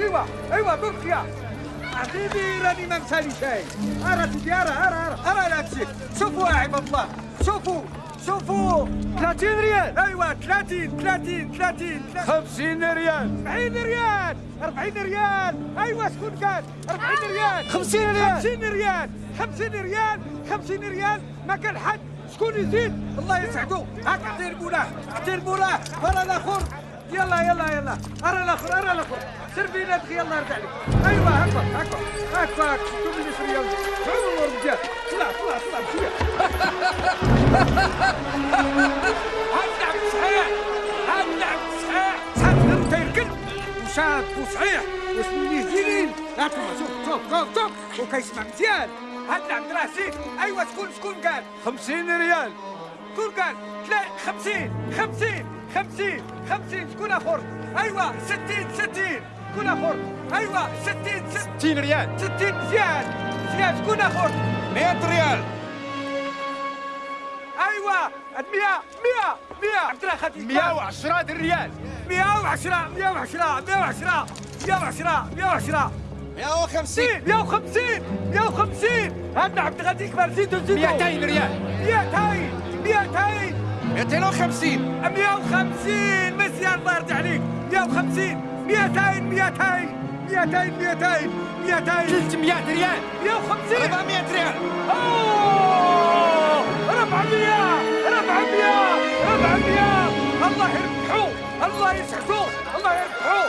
جي أيوه تركيا حبيبي راني ما مسالي شيء. أرى سيدي أرى أرى أرى أرى لا تشيك شوفوا يا عباد الله شوفوا شوفوا. 30 ريال. أيوه 30 30 30 50 ريال. 40 ريال 40 ريال. أيوه شكون قال؟ 40 ريال. 50 ريال. 50 ريال 50 ريال 50 ريال. ما كان حد شكون يزيد؟ الله يسعدو هاك اعطيه المولاه اعطيه المولاه ارى الآخر يلا يلا يلا. أرى الأخر أرى الأخر. سير بينا دخي يلا أرجع لك. أيوه هكا هكا هكا مني في ريال تعالوا الرجال طلع طلع طلع. بشويه هاللعب صحيح. هاللعب صحيح. صار غير تيركن وشاد وصحيح. واسمي زينين لا تما شوف شوف شوف شوف. وكيسمع مزيان هاللعب دراسي. أيوه شكون شكون قال. 50 ريال. شكون قال؟ لا 50 50 50 50 شكون آخر؟ أيوه 60 60 شكون آخر؟ أيوه 60 60 ريال. 60 مزيان مزيان شكون آخر؟ 100 ريال. أيوه 100 100 100 عبد الله خديك 110 ريال. 110 110 110 110 110 150 150 150 هذا عبد الغني كبر زيدوا زيدوا 200 ريال. 200 200 250 150 مزيان يرضي عليك 150 200 200 200 200 200 300 ريال. 150 400 ريال. أوه! 400 400 400 الله يربحوا الله يسعدوا الله يربحوا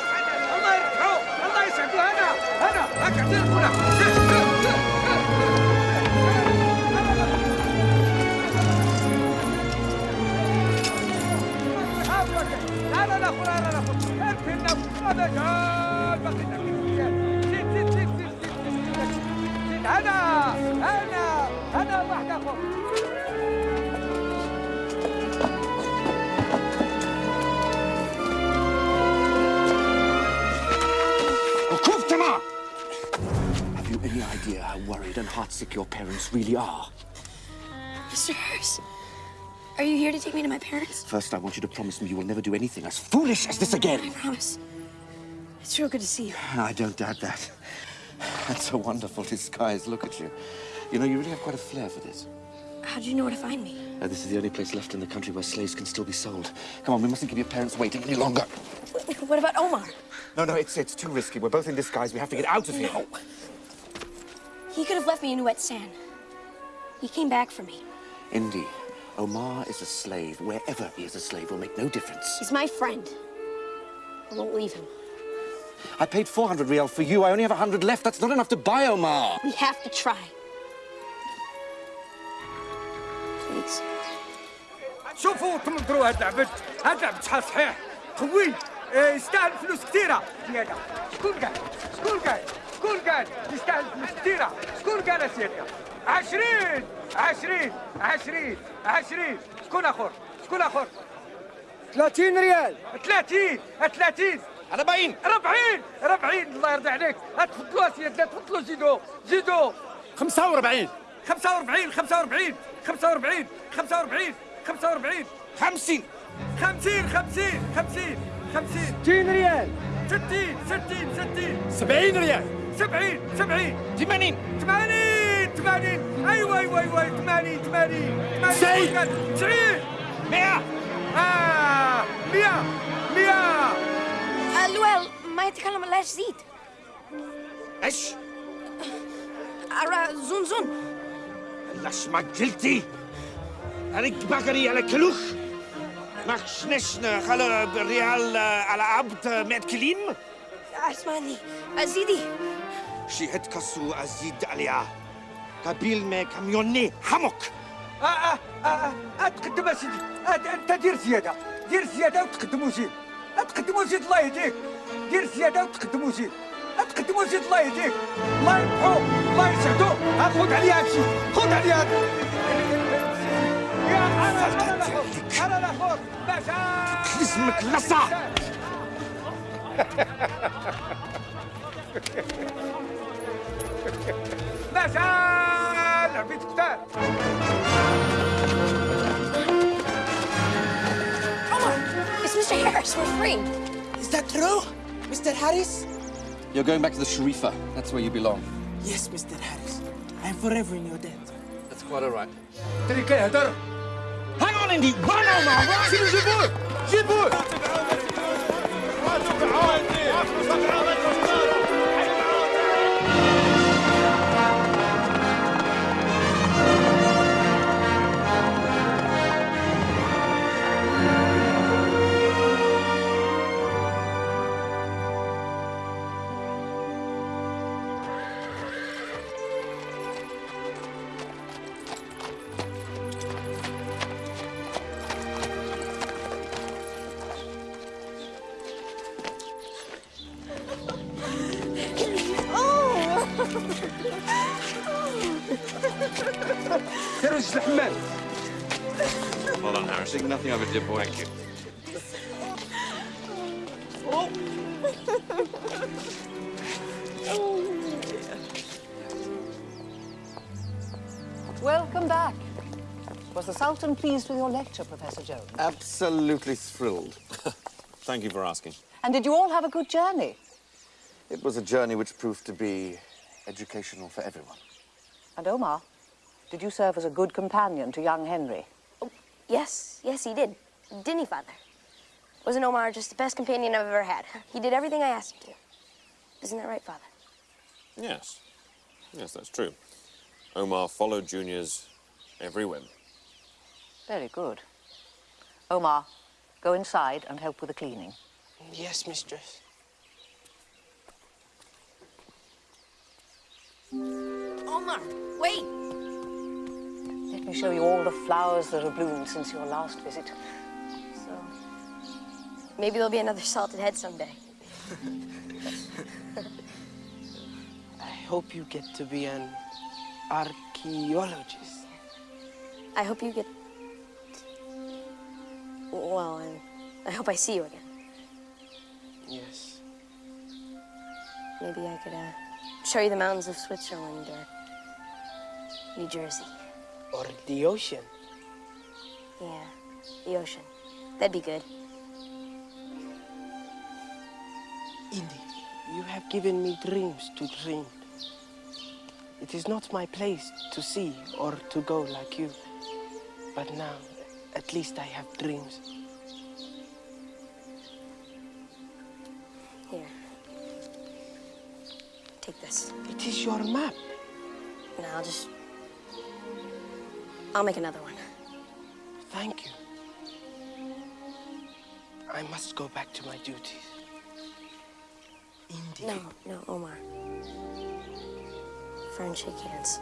الله يربحوا الله يسعدوا هنا هنا. هاك اعطيني هنا Have you any idea how worried and heartsick your parents really are? Mr. Harris are you here to take me to my parents? First, I want you to promise me you will never do anything as foolish as this again. I promise. It's real good to see you. I don't doubt that. That's so wonderful disguise. Look at you. You know, you really have quite a flair for this. How'd you know where to find me? Uh, this is the only place left in the country where slaves can still be sold. Come on, we mustn't keep your parents waiting any longer. What about Omar? No, no, it's it's too risky. We're both in disguise. We have to get out of here. No. He could have left me in wet sand. He came back for me. Indy, Omar is a slave. Wherever he is a slave will make no difference. He's my friend. I won't leave him. I paid 400 real for you. I only have 100 left. That's not enough to buy Omar. We have to try. Please. شوفوا تمنظروا هاد العبد هاد العبد شحال صحيح قوي إيه، يستاهل فلوس كثيرة زيادة شكون قال شكون قال شكون قال يستاهل فلوس كثيرة شكون قال زيادة عشرين عشرين عشرين عشرين. شكون آخر؟ شكون آخر؟ 30 ريال. 30 30 40 40 40 الله يرضي عليك. تفضلوا سيدنا تفضلوا زيدوا زيدوا 45 45 45 45 45 45 50 50 50 50 50 60 ريال. 60 60 60 70 ريال. 70 70 80 80 80 80 ايوا ايوا 80 80 سيد 90 100 آه 100 100 الويل ما يتكلم الله زيد. إيش؟ أرى زون زون. لاش ما قلتي؟ هريك بكري على كلوخ. ماكش نشن خلو بالريال على عبد مأكلين أسمعني. أزيدي. شي هتكسو أزيد عليها. قبيل ما كاميوني حمك آه آه آه آه تقدم اسيدي أنت دير زيادة. دير زيادة وتقدموا زيد. تقدموا زيد الله يهديك. دير زيادة وتقدموا زيد. تقدموا زيد الله يهديك. الله يربحو الله يسعدو خذ عليها هادشي خذ عليها يا أنا أنا الآخر أنا الآخر باشا جسمك Yaşar! Come on! It's Mr. Harris. We're free. Is that true, Mr. Harris? You're going back to the Sharifa. That's where you belong. Yes, Mr. Harris. I'm forever in your debt. That's quite all right. Take care, Hang on, Indy. Run on, man. Run. Şunu pleased with your lecture, Professor Jones? Absolutely thrilled. Thank you for asking. And did you all have a good journey? It was a journey which proved to be educational for everyone. And Omar, did you serve as a good companion to young Henry? Oh, yes, yes, he did. Didn't he, Father? Wasn't Omar just the best companion I've ever had? He did everything I asked him to. Isn't that right, Father? Yes. Yes, that's true. Omar followed Junior's every whim. Very good. Omar, go inside and help with the cleaning. Yes, mistress. Omar, wait! Let me show you all the flowers that have bloomed since your last visit. So, maybe there'll be another salted head someday. I hope you get to be an archaeologist. I hope you get. Well, I, I hope I see you again. Yes. Maybe I could uh, show you the mountains of Switzerland or New Jersey. Or the ocean. Yeah, the ocean. That'd be good. Indy, you have given me dreams to dream. It is not my place to see or to go like you. But now, at least I have dreams. It is your map. No, I'll just. I'll make another one. Thank you. I must go back to my duties. Indeed. No, no, Omar. Friends shake hands.